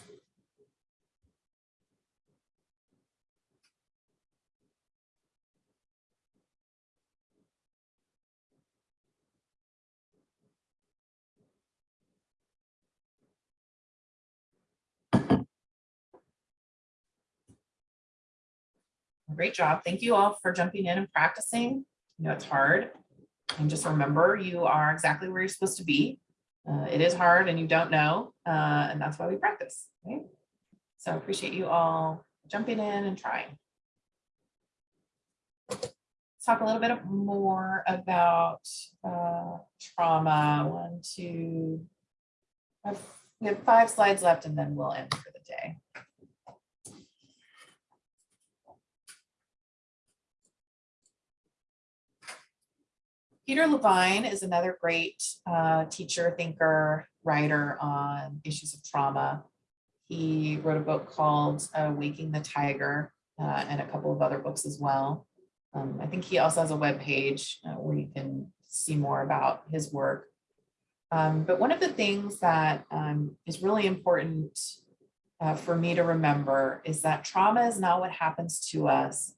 Great job. Thank you all for jumping in and practicing. You know, it's hard. And just remember, you are exactly where you're supposed to be. Uh, it is hard and you don't know, uh, and that's why we practice, right? So I appreciate you all jumping in and trying. Let's talk a little bit more about uh, trauma. One, two, we have five slides left and then we'll end for the day. Peter Levine is another great uh, teacher, thinker, writer on issues of trauma. He wrote a book called uh, Waking the Tiger uh, and a couple of other books as well. Um, I think he also has a webpage uh, where you can see more about his work. Um, but one of the things that um, is really important uh, for me to remember is that trauma is not what happens to us,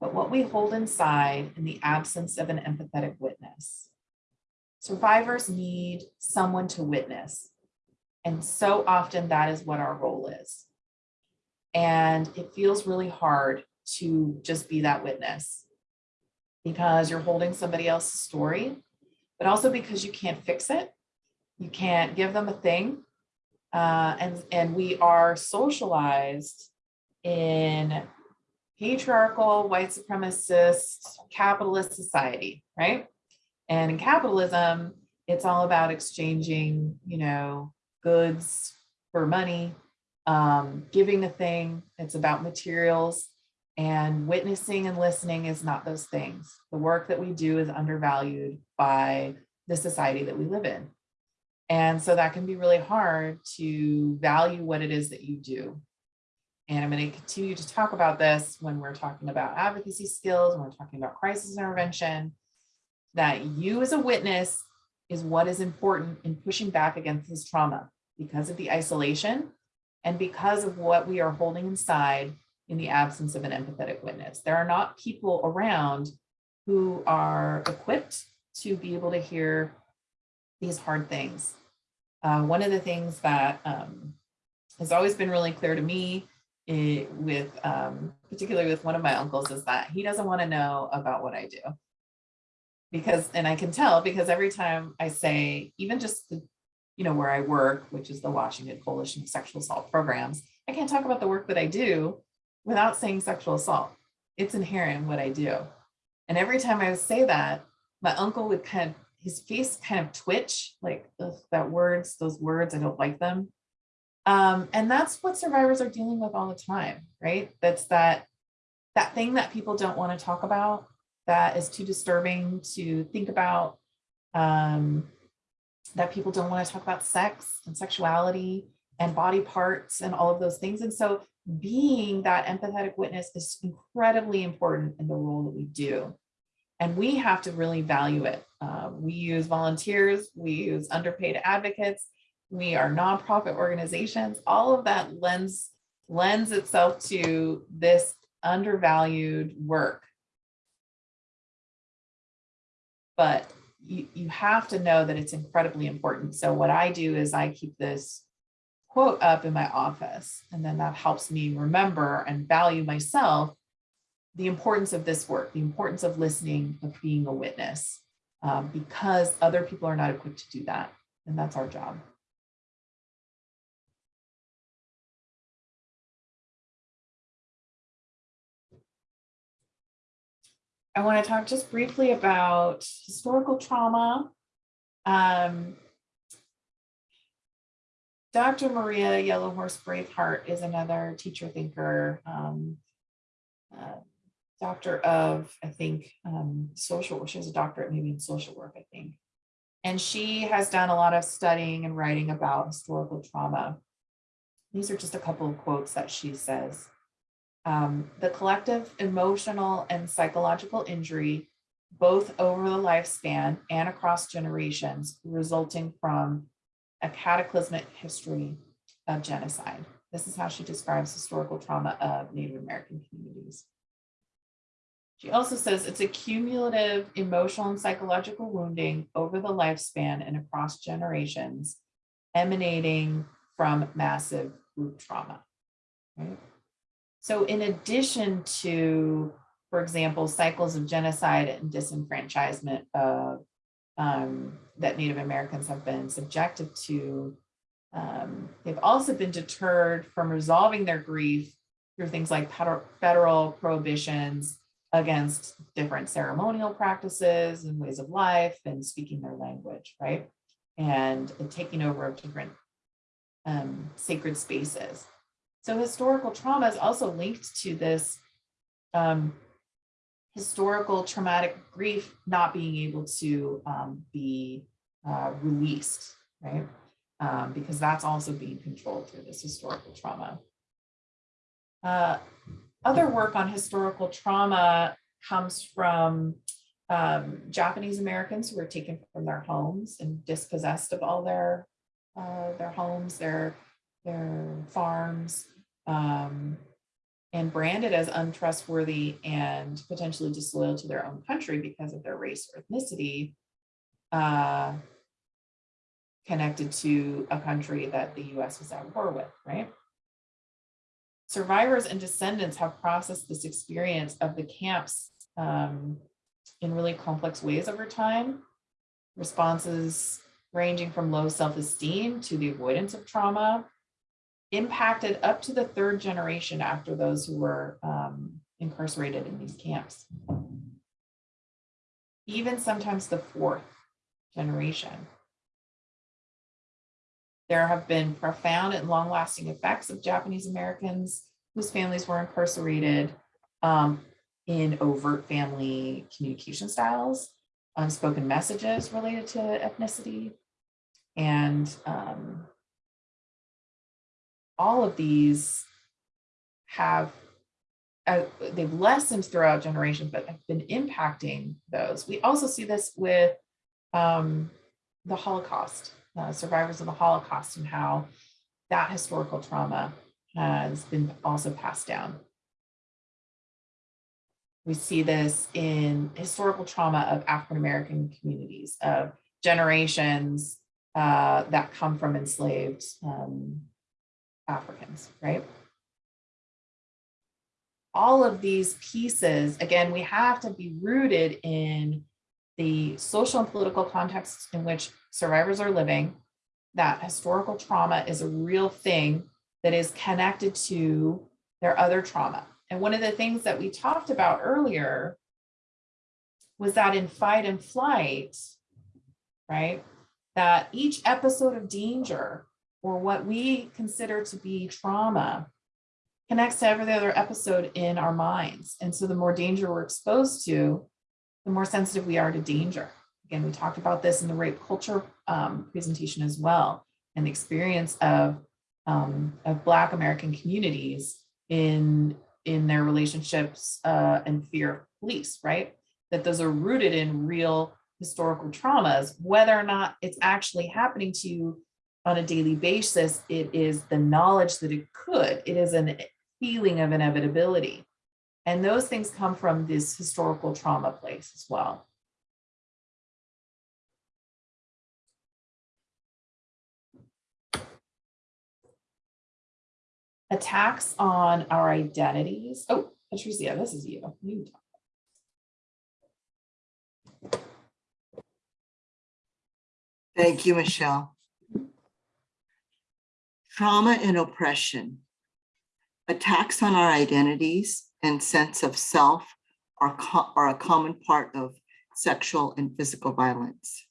but what we hold inside in the absence of an empathetic witness. Survivors need someone to witness. And so often that is what our role is. And it feels really hard to just be that witness because you're holding somebody else's story, but also because you can't fix it. You can't give them a thing. Uh, and, and we are socialized in patriarchal, white supremacist, capitalist society, right? And in capitalism, it's all about exchanging, you know, goods for money, um, giving a thing. It's about materials and witnessing and listening is not those things. The work that we do is undervalued by the society that we live in. And so that can be really hard to value what it is that you do. And I'm going to continue to talk about this when we're talking about advocacy skills, when we're talking about crisis intervention, that you as a witness is what is important in pushing back against this trauma because of the isolation and because of what we are holding inside in the absence of an empathetic witness. There are not people around who are equipped to be able to hear these hard things. Uh, one of the things that um, has always been really clear to me it, with um, particularly with one of my uncles is that he doesn't want to know about what I do. Because, and I can tell because every time I say, even just the, you know, where I work, which is the Washington Coalition of Sexual Assault Programs, I can't talk about the work that I do without saying sexual assault. It's inherent in what I do. And every time I would say that, my uncle would kind of, his face kind of twitch, like that words, those words, I don't like them. Um, and that's what survivors are dealing with all the time, right? That's that, that thing that people don't want to talk about, that is too disturbing to think about, um, that people don't want to talk about sex and sexuality and body parts and all of those things. And so being that empathetic witness is incredibly important in the role that we do. And we have to really value it. Uh, we use volunteers, we use underpaid advocates, we are nonprofit organizations, all of that lends lends itself to this undervalued work. But you, you have to know that it's incredibly important. So what I do is I keep this quote up in my office, and then that helps me remember and value myself the importance of this work, the importance of listening, of being a witness, um, because other people are not equipped to do that. And that's our job. I want to talk just briefly about historical trauma. Um, Dr. Maria Yellowhorse Braveheart is another teacher thinker, um, uh, doctor of, I think, um, social. She has a doctorate maybe in social work, I think. And she has done a lot of studying and writing about historical trauma. These are just a couple of quotes that she says. Um, the collective emotional and psychological injury, both over the lifespan and across generations, resulting from a cataclysmic history of genocide. This is how she describes historical trauma of Native American communities. She also says it's a cumulative emotional and psychological wounding over the lifespan and across generations emanating from massive group trauma. Right? So in addition to, for example, cycles of genocide and disenfranchisement of um, that Native Americans have been subjected to, um, they've also been deterred from resolving their grief through things like federal prohibitions against different ceremonial practices and ways of life and speaking their language, right? And, taking over of different um, sacred spaces. So historical trauma is also linked to this um, historical traumatic grief not being able to um, be uh, released, right? Um, because that's also being controlled through this historical trauma. Uh, other work on historical trauma comes from um, Japanese Americans who were taken from their homes and dispossessed of all their uh, their homes, their their farms, um, and branded as untrustworthy and potentially disloyal to their own country because of their race or ethnicity, uh, connected to a country that the US was at war with, right? Survivors and descendants have processed this experience of the camps um, in really complex ways over time. Responses ranging from low self-esteem to the avoidance of trauma, impacted up to the third generation after those who were um, incarcerated in these camps. Even sometimes the fourth generation. There have been profound and long-lasting effects of Japanese Americans whose families were incarcerated um, in overt family communication styles, unspoken messages related to ethnicity, and um, all of these have uh, they've lessened throughout generations, but have been impacting those. We also see this with um, the Holocaust, uh, survivors of the Holocaust and how that historical trauma has been also passed down. We see this in historical trauma of African-American communities, of generations uh, that come from enslaved um, Africans, right? All of these pieces, again, we have to be rooted in the social and political context in which survivors are living, that historical trauma is a real thing that is connected to their other trauma. And one of the things that we talked about earlier was that in fight and flight, right, that each episode of danger or what we consider to be trauma connects to every other episode in our minds. And so the more danger we're exposed to, the more sensitive we are to danger. Again, we talked about this in the rape culture um, presentation as well, and the experience of, um, of Black American communities in in their relationships uh, and fear of police, right? That those are rooted in real historical traumas, whether or not it's actually happening to you on a daily basis, it is the knowledge that it could. It is a feeling of inevitability. And those things come from this historical trauma place as well. Attacks on our identities. Oh, Patricia, this is you. You. Thank you, Michelle. Trauma and oppression. Attacks on our identities and sense of self are, are a common part of sexual and physical violence.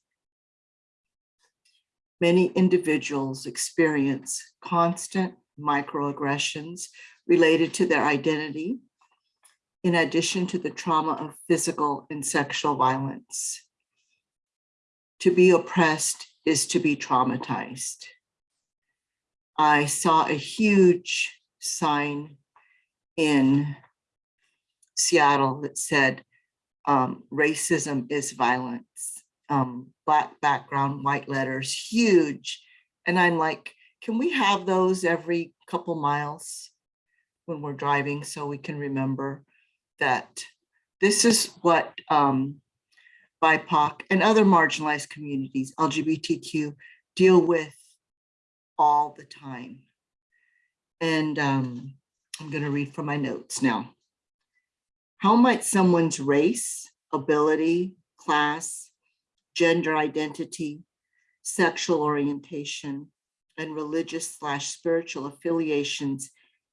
Many individuals experience constant microaggressions related to their identity, in addition to the trauma of physical and sexual violence. To be oppressed is to be traumatized. I saw a huge sign in Seattle that said, um, racism is violence. Um, black background, white letters, huge. And I'm like, can we have those every couple miles when we're driving so we can remember that this is what um, BIPOC and other marginalized communities, LGBTQ, deal with all the time. And um, I'm going to read from my notes now. How might someone's race, ability, class, gender identity, sexual orientation, and religious slash spiritual affiliations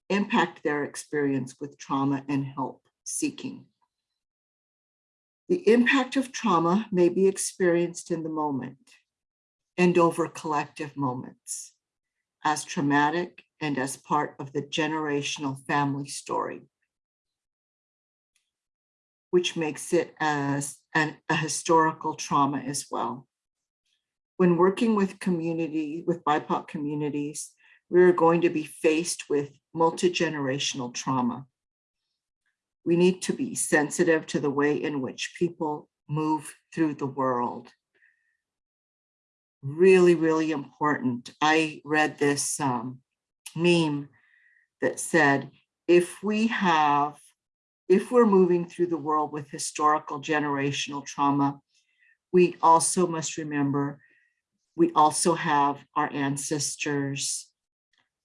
impact their experience with trauma and help seeking? The impact of trauma may be experienced in the moment and over collective moments as traumatic and as part of the generational family story, which makes it as an, a historical trauma as well. When working with community, with BIPOC communities, we're going to be faced with multi-generational trauma. We need to be sensitive to the way in which people move through the world. Really, really important. I read this um, meme that said, if we have, if we're moving through the world with historical generational trauma, we also must remember we also have our ancestors,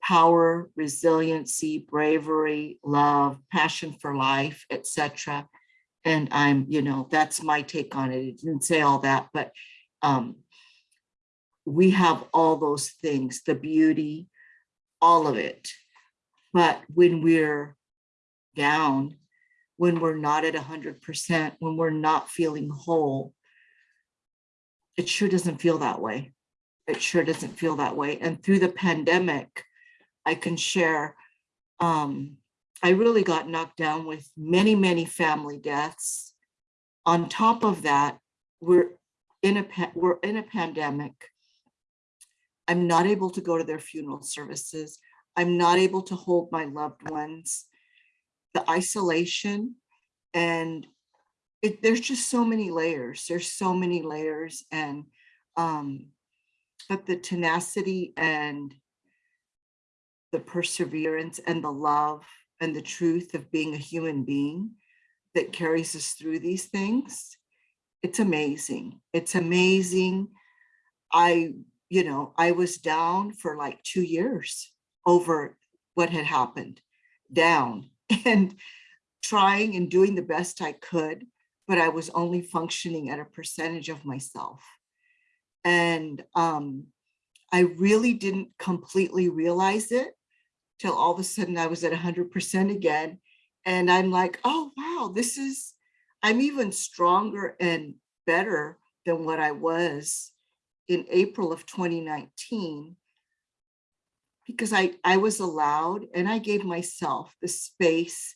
power, resiliency, bravery, love, passion for life, etc. And I'm, you know, that's my take on it. It didn't say all that, but um, we have all those things, the beauty, all of it. But when we're down, when we're not at 100%, when we're not feeling whole, it sure doesn't feel that way. It sure doesn't feel that way. And through the pandemic, I can share, um, I really got knocked down with many, many family deaths. On top of that, we're in a, we're in a pandemic. I'm not able to go to their funeral services. I'm not able to hold my loved ones. The isolation and it, there's just so many layers. There's so many layers and um, but the tenacity and the perseverance and the love and the truth of being a human being that carries us through these things, it's amazing. It's amazing. I, you know, I was down for like two years over what had happened, down and trying and doing the best I could, but I was only functioning at a percentage of myself. And um, I really didn't completely realize it till all of a sudden I was at 100% again. And I'm like, oh, wow, this is, I'm even stronger and better than what I was in April of 2019 because I, I was allowed and I gave myself the space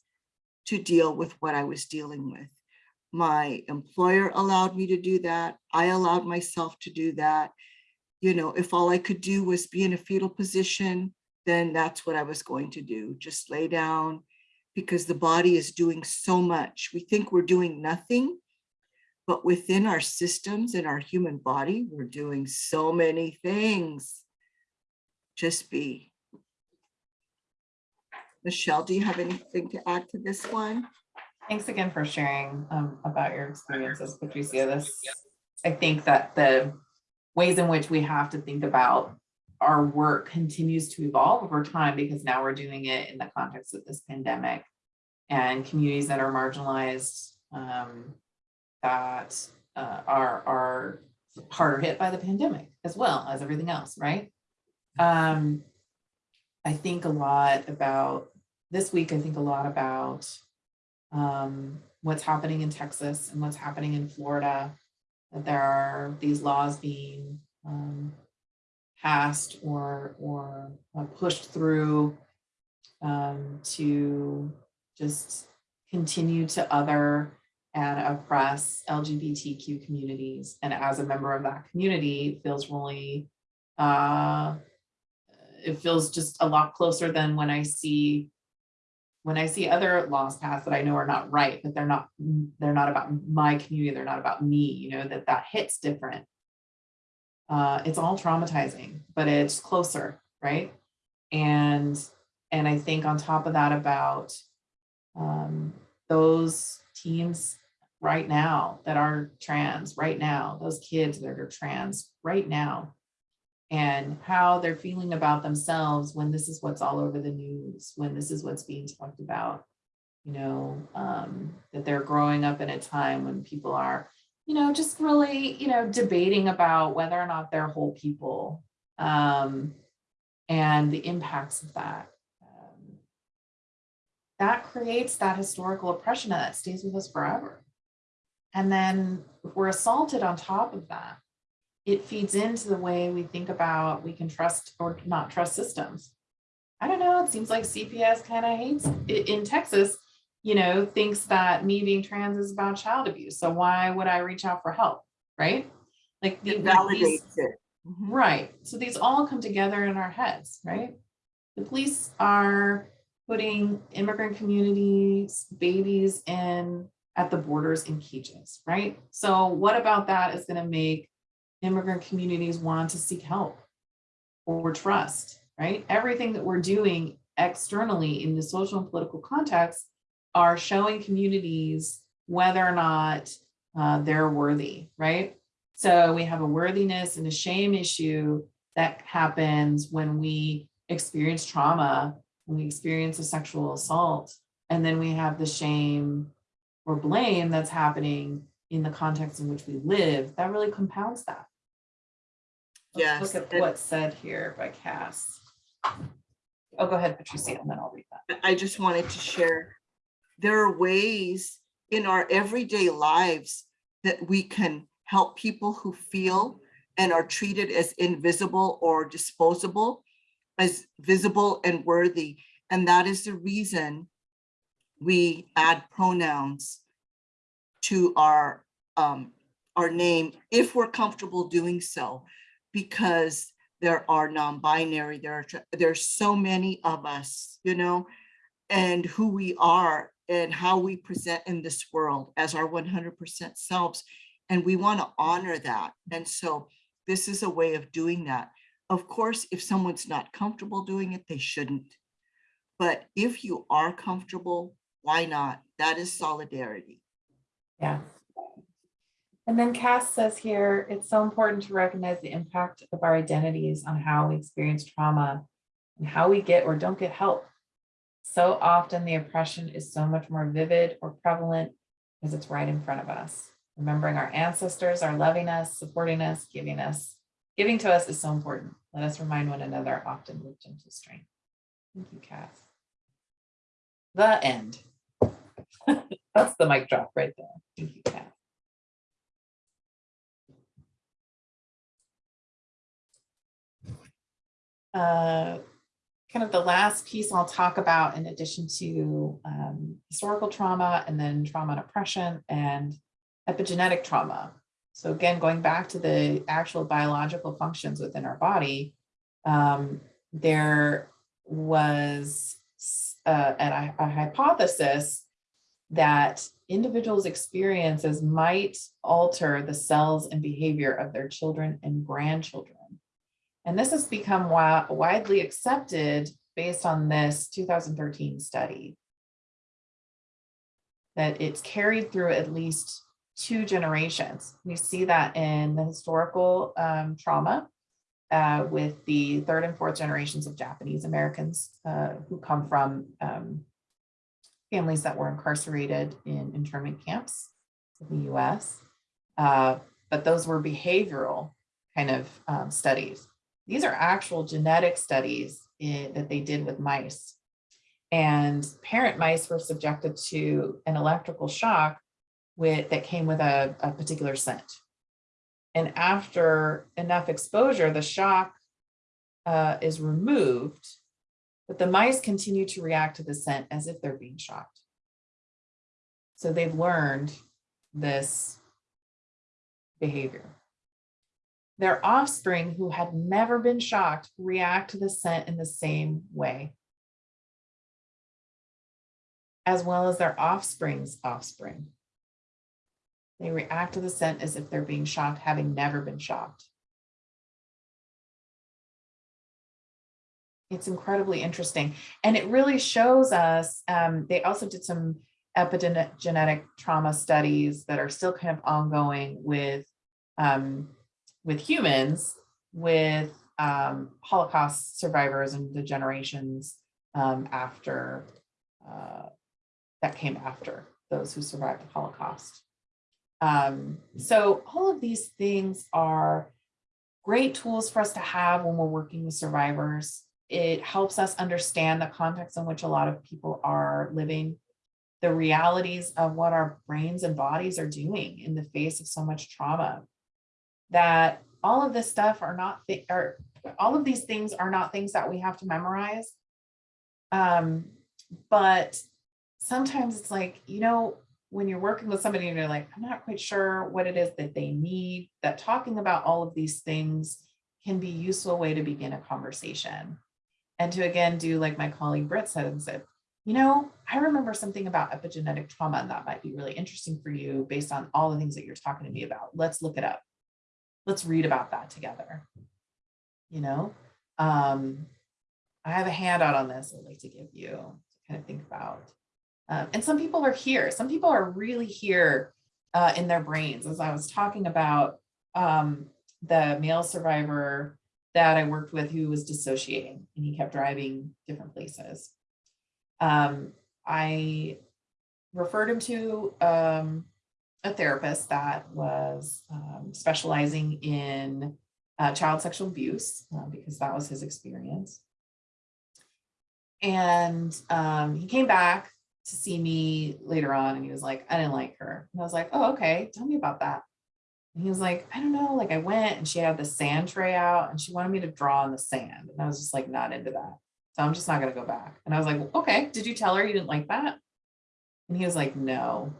to deal with what I was dealing with. My employer allowed me to do that. I allowed myself to do that. You know, if all I could do was be in a fetal position, then that's what I was going to do. Just lay down because the body is doing so much. We think we're doing nothing, but within our systems and our human body, we're doing so many things. Just be. Michelle, do you have anything to add to this one? Thanks again for sharing um, about your experiences, Patricia. This, I think that the ways in which we have to think about our work continues to evolve over time because now we're doing it in the context of this pandemic and communities that are marginalized um, that uh, are are harder hit by the pandemic as well as everything else, right? Um, I think a lot about this week. I think a lot about um, what's happening in Texas and what's happening in Florida. That there are these laws being um, passed or or uh, pushed through um, to just continue to other and oppress LGBTQ communities. And as a member of that community, it feels really, uh, it feels just a lot closer than when I see when I see other laws passed that I know are not right, but they're not, they're not about my community, they're not about me, you know, that that hits different. Uh, it's all traumatizing, but it's closer, right? And, and I think on top of that about um, those teens right now that are trans right now, those kids that are trans right now, and how they're feeling about themselves when this is what's all over the news, when this is what's being talked about, you know, um, that they're growing up in a time when people are, you know, just really, you know, debating about whether or not they're whole people um, and the impacts of that. Um, that creates that historical oppression that stays with us forever. And then if we're assaulted on top of that, it feeds into the way we think about we can trust or not trust systems. I don't know, it seems like CPS kind of hates i- in Texas, you know, thinks that me being trans is about child abuse. So why would I reach out for help? Right? Like the It these- it. Mhm. Right. So these all come together in our heads, right? The police are putting immigrant communities, babies in at the borders in cages, right? So what about that is going to make immigrant communities want to seek help or trust, right? Everything that we're doing externally in the social and political context are showing communities whether or not uh, they're worthy, right? So we have a worthiness and a shame issue that happens when we experience trauma, when we experience a sexual assault, and then we have the shame or blame that's happening in the context in which we live. That really compounds that. Let's Yes, Look at what's said here by Cass. Oh, go ahead, Patricia, and then I'll read that. I just wanted to share, there are ways in our everyday lives that we can help people who feel and are treated as invisible or disposable as visible and worthy. And that is the reason we add pronouns to our, um, our name if we're comfortable doing so, because there are non-binary, there are, there's so many of us, you know, and who we are and how we present in this world as our 100% selves. And we want to honor that. And so this is a way of doing that. Of course, if someone's not comfortable doing it, they shouldn't. But if you are comfortable, why not? That is solidarity. Yeah. And then Cass says here, it's so important to recognize the impact of our identities on how we experience trauma and how we get or don't get help. So often the oppression is so much more vivid or prevalent because it's right in front of us. Remembering our ancestors are loving us, supporting us, giving us, giving to us is so important. Let us remind one another often with gentle strength. Thank you, Cass. The end. That's the mic drop right there. Thank you, Cass. uh, kind of the last piece I'll talk about in addition to um, historical trauma and then trauma and oppression and epigenetic trauma. So again, going back to the actual biological functions within our body, um, there was uh, an, a hypothesis that individuals' experiences might alter the cells and behavior of their children and grandchildren. And this has become wi- widely accepted based on this 2013 study. That it's carried through at least two generations. We see that in the historical um, trauma uh, with the third and fourth generations of Japanese Americans uh, who come from um, families that were incarcerated in internment camps in the US. Uh, but those were behavioral kind of um, studies. These are actual genetic studies in- that they did with mice. And parent mice were subjected to an electrical shock with, that came with a, a particular scent. And after enough exposure, the shock uh, is removed, but the mice continue to react to the scent as if they're being shocked. So they've learned this behavior. Their offspring who had never been shocked react to the scent in the same way. As well as their offspring's offspring. They react to the scent as if they're being shocked, having never been shocked. It's incredibly interesting. And it really shows us, um, they also did some epigenetic trauma studies that are still kind of ongoing with, um, with humans, with um, Holocaust survivors and the generations um, after, uh, that came after those who survived the Holocaust. Um, so all of these things are great tools for us to have when we're working with survivors. It helps us understand the context in which a lot of people are living, the realities of what our brains and bodies are doing in the face of so much trauma. That all of this stuff are not, thi- are, all of these things are not things that we have to memorize. Um, but sometimes it's like, you know, when you're working with somebody and you're like, I'm not quite sure what it is that they need, that talking about all of these things can be useful way to begin a conversation. And to again do like my colleague Britt said and said, you know, I remember something about epigenetic trauma and that might be really interesting for you based on all the things that you're talking to me about. Let's look it up. Let's read about that together. You know, um, I have a handout on this I'd like to give you to kind of think about. Um, and some people are here. Some people are really here uh, in their brains. As I was talking about um, the male survivor that I worked with who was dissociating and he kept driving different places. Um, I referred him to um, a therapist that was um, specializing in uh, child sexual abuse uh, because that was his experience. And um, he came back to see me later on and he was like, I didn't like her. And I was like, oh, okay, tell me about that. And he was like, I don't know, like I went and she had the sand tray out and she wanted me to draw on the sand. And I was just like, not into that. So I'm just not gonna go back. And I was like, okay, did you tell her you didn't like that? And he was like, no.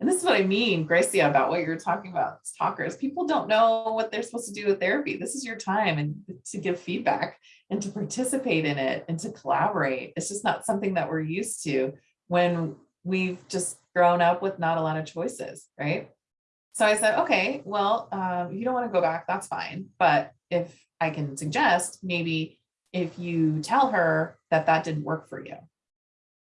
And this is what I mean, Gracia, about what you're talking about, talkers. People don't know what they're supposed to do with therapy. This is your time and to give feedback and to participate in it and to collaborate. It's just not something that we're used to when we've just grown up with not a lot of choices, right? So I said, okay, well, um, you don't want to go back, that's fine. But if I can suggest, maybe if you tell her that that didn't work for you.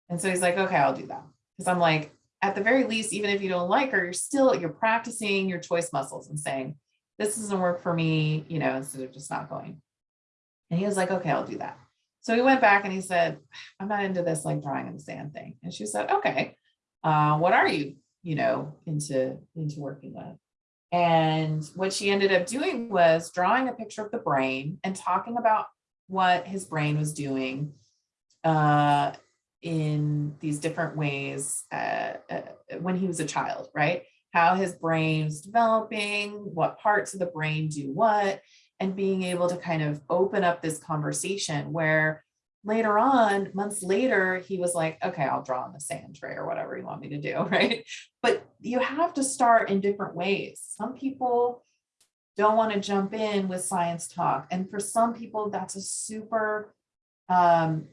And so he's like, okay, I'll do that. Because I'm like, at the very least, even if you don't like her, you're still, you're practicing your choice muscles and saying, this doesn't work for me, you know, instead of just not going. And he was like, okay, I'll do that. So he went back and he said, I'm not into this like drawing in the sand thing. And she said, okay, uh, what are you, you know, into, into working with? And what she ended up doing was drawing a picture of the brain and talking about what his brain was doing uh, in these different ways uh, uh, when he was a child, right? How his brain's developing, what parts of the brain do what, and being able to kind of open up this conversation where later on, months later, he was like, okay, I'll draw on the sand tray or whatever you want me to do, right? But you have to start in different ways. Some people don't want to jump in with science talk. And for some people, that's a super um,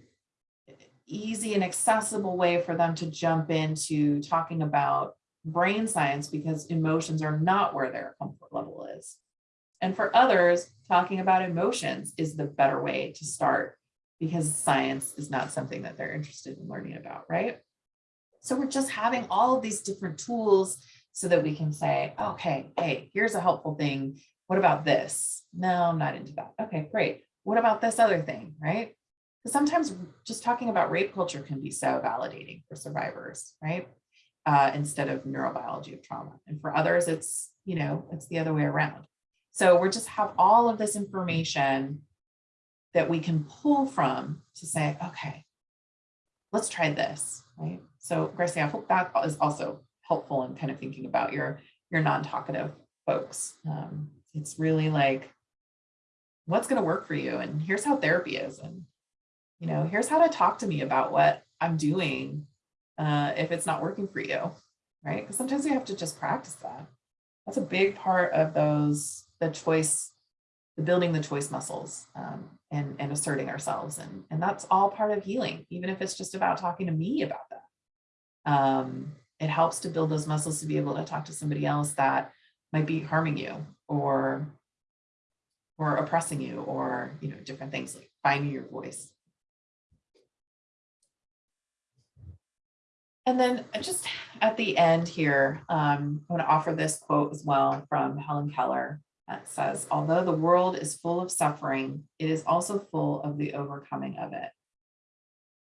easy and accessible way for them to jump into talking about brain science because emotions are not where their comfort level is. And for others, talking about emotions is the better way to start because science is not something that they're interested in learning about, right? So we're just having all of these different tools so that we can say, okay, hey, here's a helpful thing. What about this? No, I'm not into that. Okay, great. What about this other thing, right? Because sometimes just talking about rape culture can be so validating for survivors, right? Uh, instead of neurobiology of trauma. And for others, it's, you know, it's the other way around. So we're just have all of this information that we can pull from to say, okay, let's try this, right? So Gracie, I hope that is also helpful in kind of thinking about your, your non-talkative folks. Um, it's really like, what's going to work for you? And here's how therapy is. And, you know, here's how to talk to me about what I'm doing uh, if it's not working for you, right? Because sometimes we have to just practice that. That's a big part of those, the choice, building the choice muscles um, and, and asserting ourselves. And, and that's all part of healing, even if it's just about talking to me about that. Um, it helps to build those muscles to be able to talk to somebody else that might be harming you or or oppressing you or you know different things like finding your voice and then just at the end here um, i want to offer this quote as well from helen keller that says although the world is full of suffering it is also full of the overcoming of it.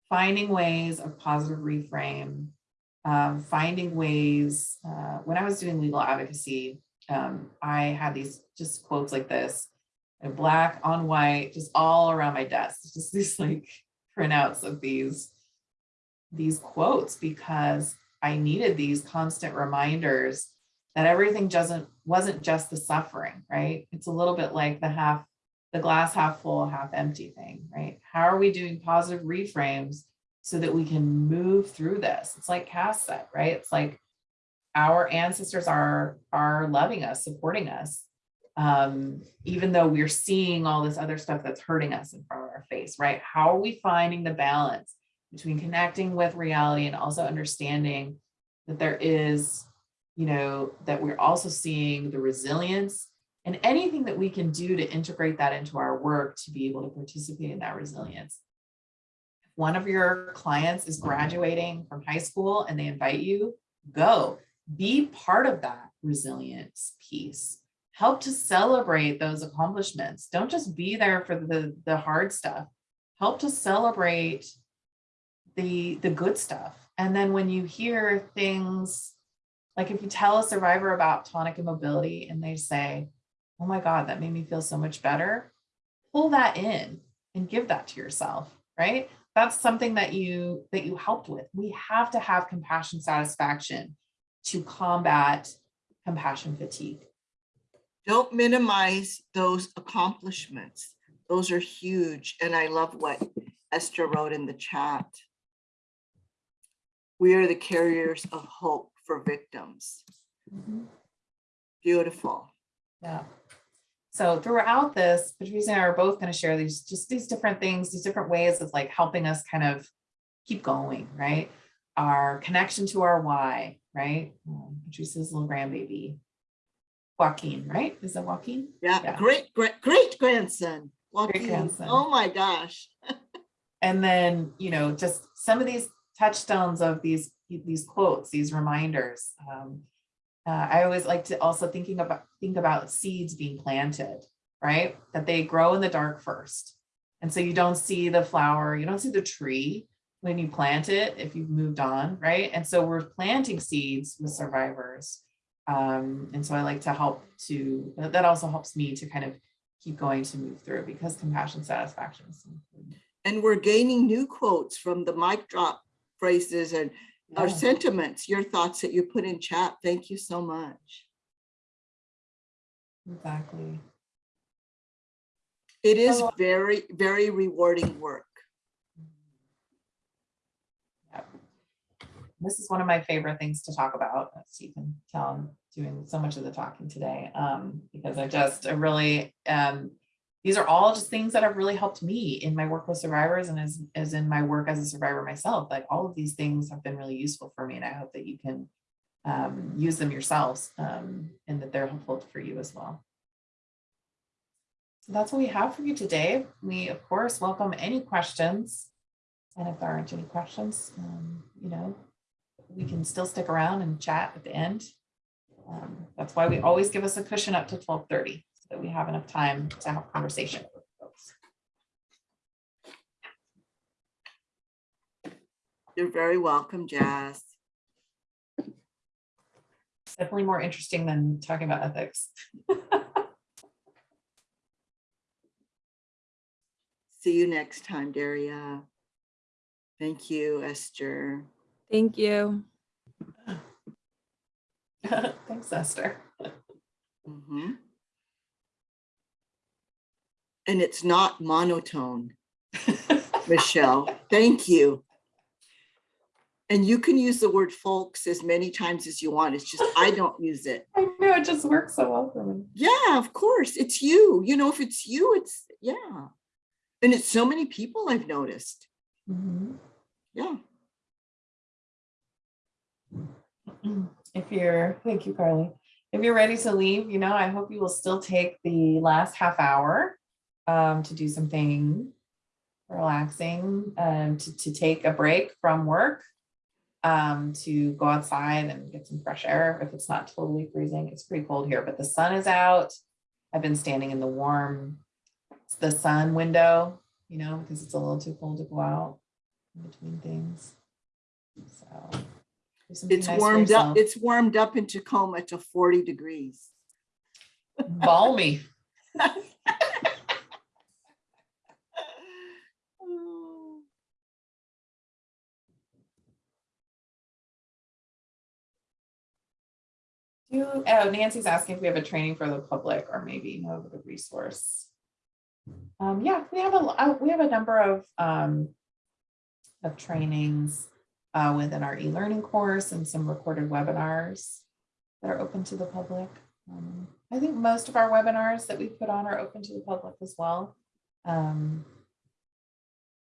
Finding ways of positive reframe um, finding ways uh, when i was doing legal advocacy um, i had these just quotes like this and black on white, just all around my desk, just these like printouts of these, these quotes because I needed these constant reminders that everything doesn't wasn't just the suffering, right? It's a little bit like the half, the glass half full, half empty thing, right? How are we doing positive reframes so that we can move through this? It's like Cass said, right? It's like our ancestors are are loving us, supporting us um, even though we're seeing all this other stuff that's hurting us in front of our face, right? How are we finding the balance between connecting with reality and also understanding that there is, you know, that we're also seeing the resilience and anything that we can do to integrate that into our work to be able to participate in that resilience. If one of your clients is graduating from high school and they invite you, go be part of that resilience piece help to celebrate those accomplishments. Don't just be there for the, the hard stuff. Help to celebrate the, the good stuff. And then when you hear things, like if you tell a survivor about tonic immobility and they say, oh my God, that made me feel so much better, pull that in and give that to yourself, right? That's something that you that you helped with. We have to have compassion satisfaction to combat compassion fatigue. Don't minimize those accomplishments. Those are huge. And I love what Esther wrote in the chat. We are the carriers of hope for victims. Beautiful. Yeah. So throughout this, Patrice and I are both going to share these just these different things, these different ways of like helping us kind of keep going, right? Our connection to our why, right? Um, Patrice's little grandbaby, Joaquin, right? Is that Joaquin? Yeah, Yeah. great, great, great grandson. Joaquin. grandson. Oh my gosh. And then, you know, just some of these touchstones of these these quotes, these reminders. Um, uh, I always like to also thinking about think about seeds being planted, right? That they grow in the dark first. And so you don't see the flower, you don't see the tree when you plant it if you've moved on, right? And so we're planting seeds with survivors. Um, and so I like to help to, that also helps me to kind of keep going to move through because compassion satisfaction is important. And we're gaining new quotes from the mic drop phrases and our sentiments, your thoughts that you put in chat. Thank you so much. Exactly. It is very, very rewarding work. Yep. This is one of my favorite things to talk about, as you can tell, I'm doing so much of the talking today, um, because I just, I really, um, these are all just things that have really helped me in my work with survivors and as, as in my work as a survivor myself. Like all of these things have been really useful for me and I hope that you can um, use them yourselves um, and that they're helpful for you as well. So that's what we have for you today. We, of course, welcome any questions. And if there aren't any questions, um, you know, we can still stick around and chat at the end. Um, that's why we always give us a cushion up to twelve thirty, so that we have enough time to have conversation with folks. You're very welcome, Jazz. Definitely more interesting than talking about ethics. See you next time, Daria. Thank you, Esther. Thank you. Thanks, Esther. Mhm. And it's not monotone, Michelle. Thank you. And you can use the word folks as many times as you want. It's just I don't use it. I know it just works so well for me. Yeah, of course. It's you. You know, if it's you, it's yeah. And it's so many people I've noticed. Mhm. Yeah. If you're, thank you, Carly. If you're ready to leave, you know, I hope you will still take the last half hour um, to do something relaxing, um, to, to take a break from work, um, to go outside and get some fresh air if it's not totally freezing. It's pretty cold here, but the sun is out. I've been standing in the warm, the sun window, you know, because it's a little too cold to go out in between things. So. It's nice warmed up. It's warmed up in Tacoma to 40 degrees. balmy. Do, oh, Nancy's asking if we have a training for the public or maybe know the resource. Um, yeah, we have a, uh, we have a number of, um, of trainings, uh, within our e-learning course and some recorded webinars that are open to the public. Um, I think most of our webinars that we put on are open to the public as well. Um,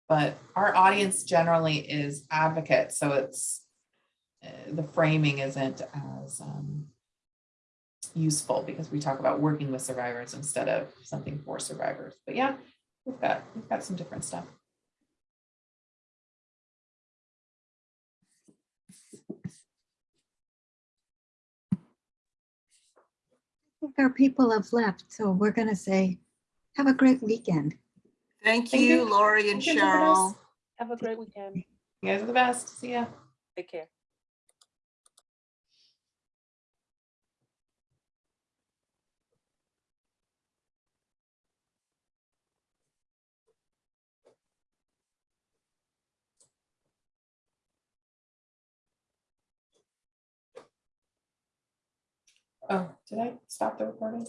but our audience generally is advocates, so it's uh, the framing isn't as um, useful because we talk about working with survivors instead of something for survivors. But yeah, we've got we've got some different stuff. I think our people have left, so we're gonna say, have a great weekend. Thank Thank you, you. Lori and Thank you, Cheryl. Have a great weekend. You guys are the best. See ya. Take care. Oh, did I stop the recording?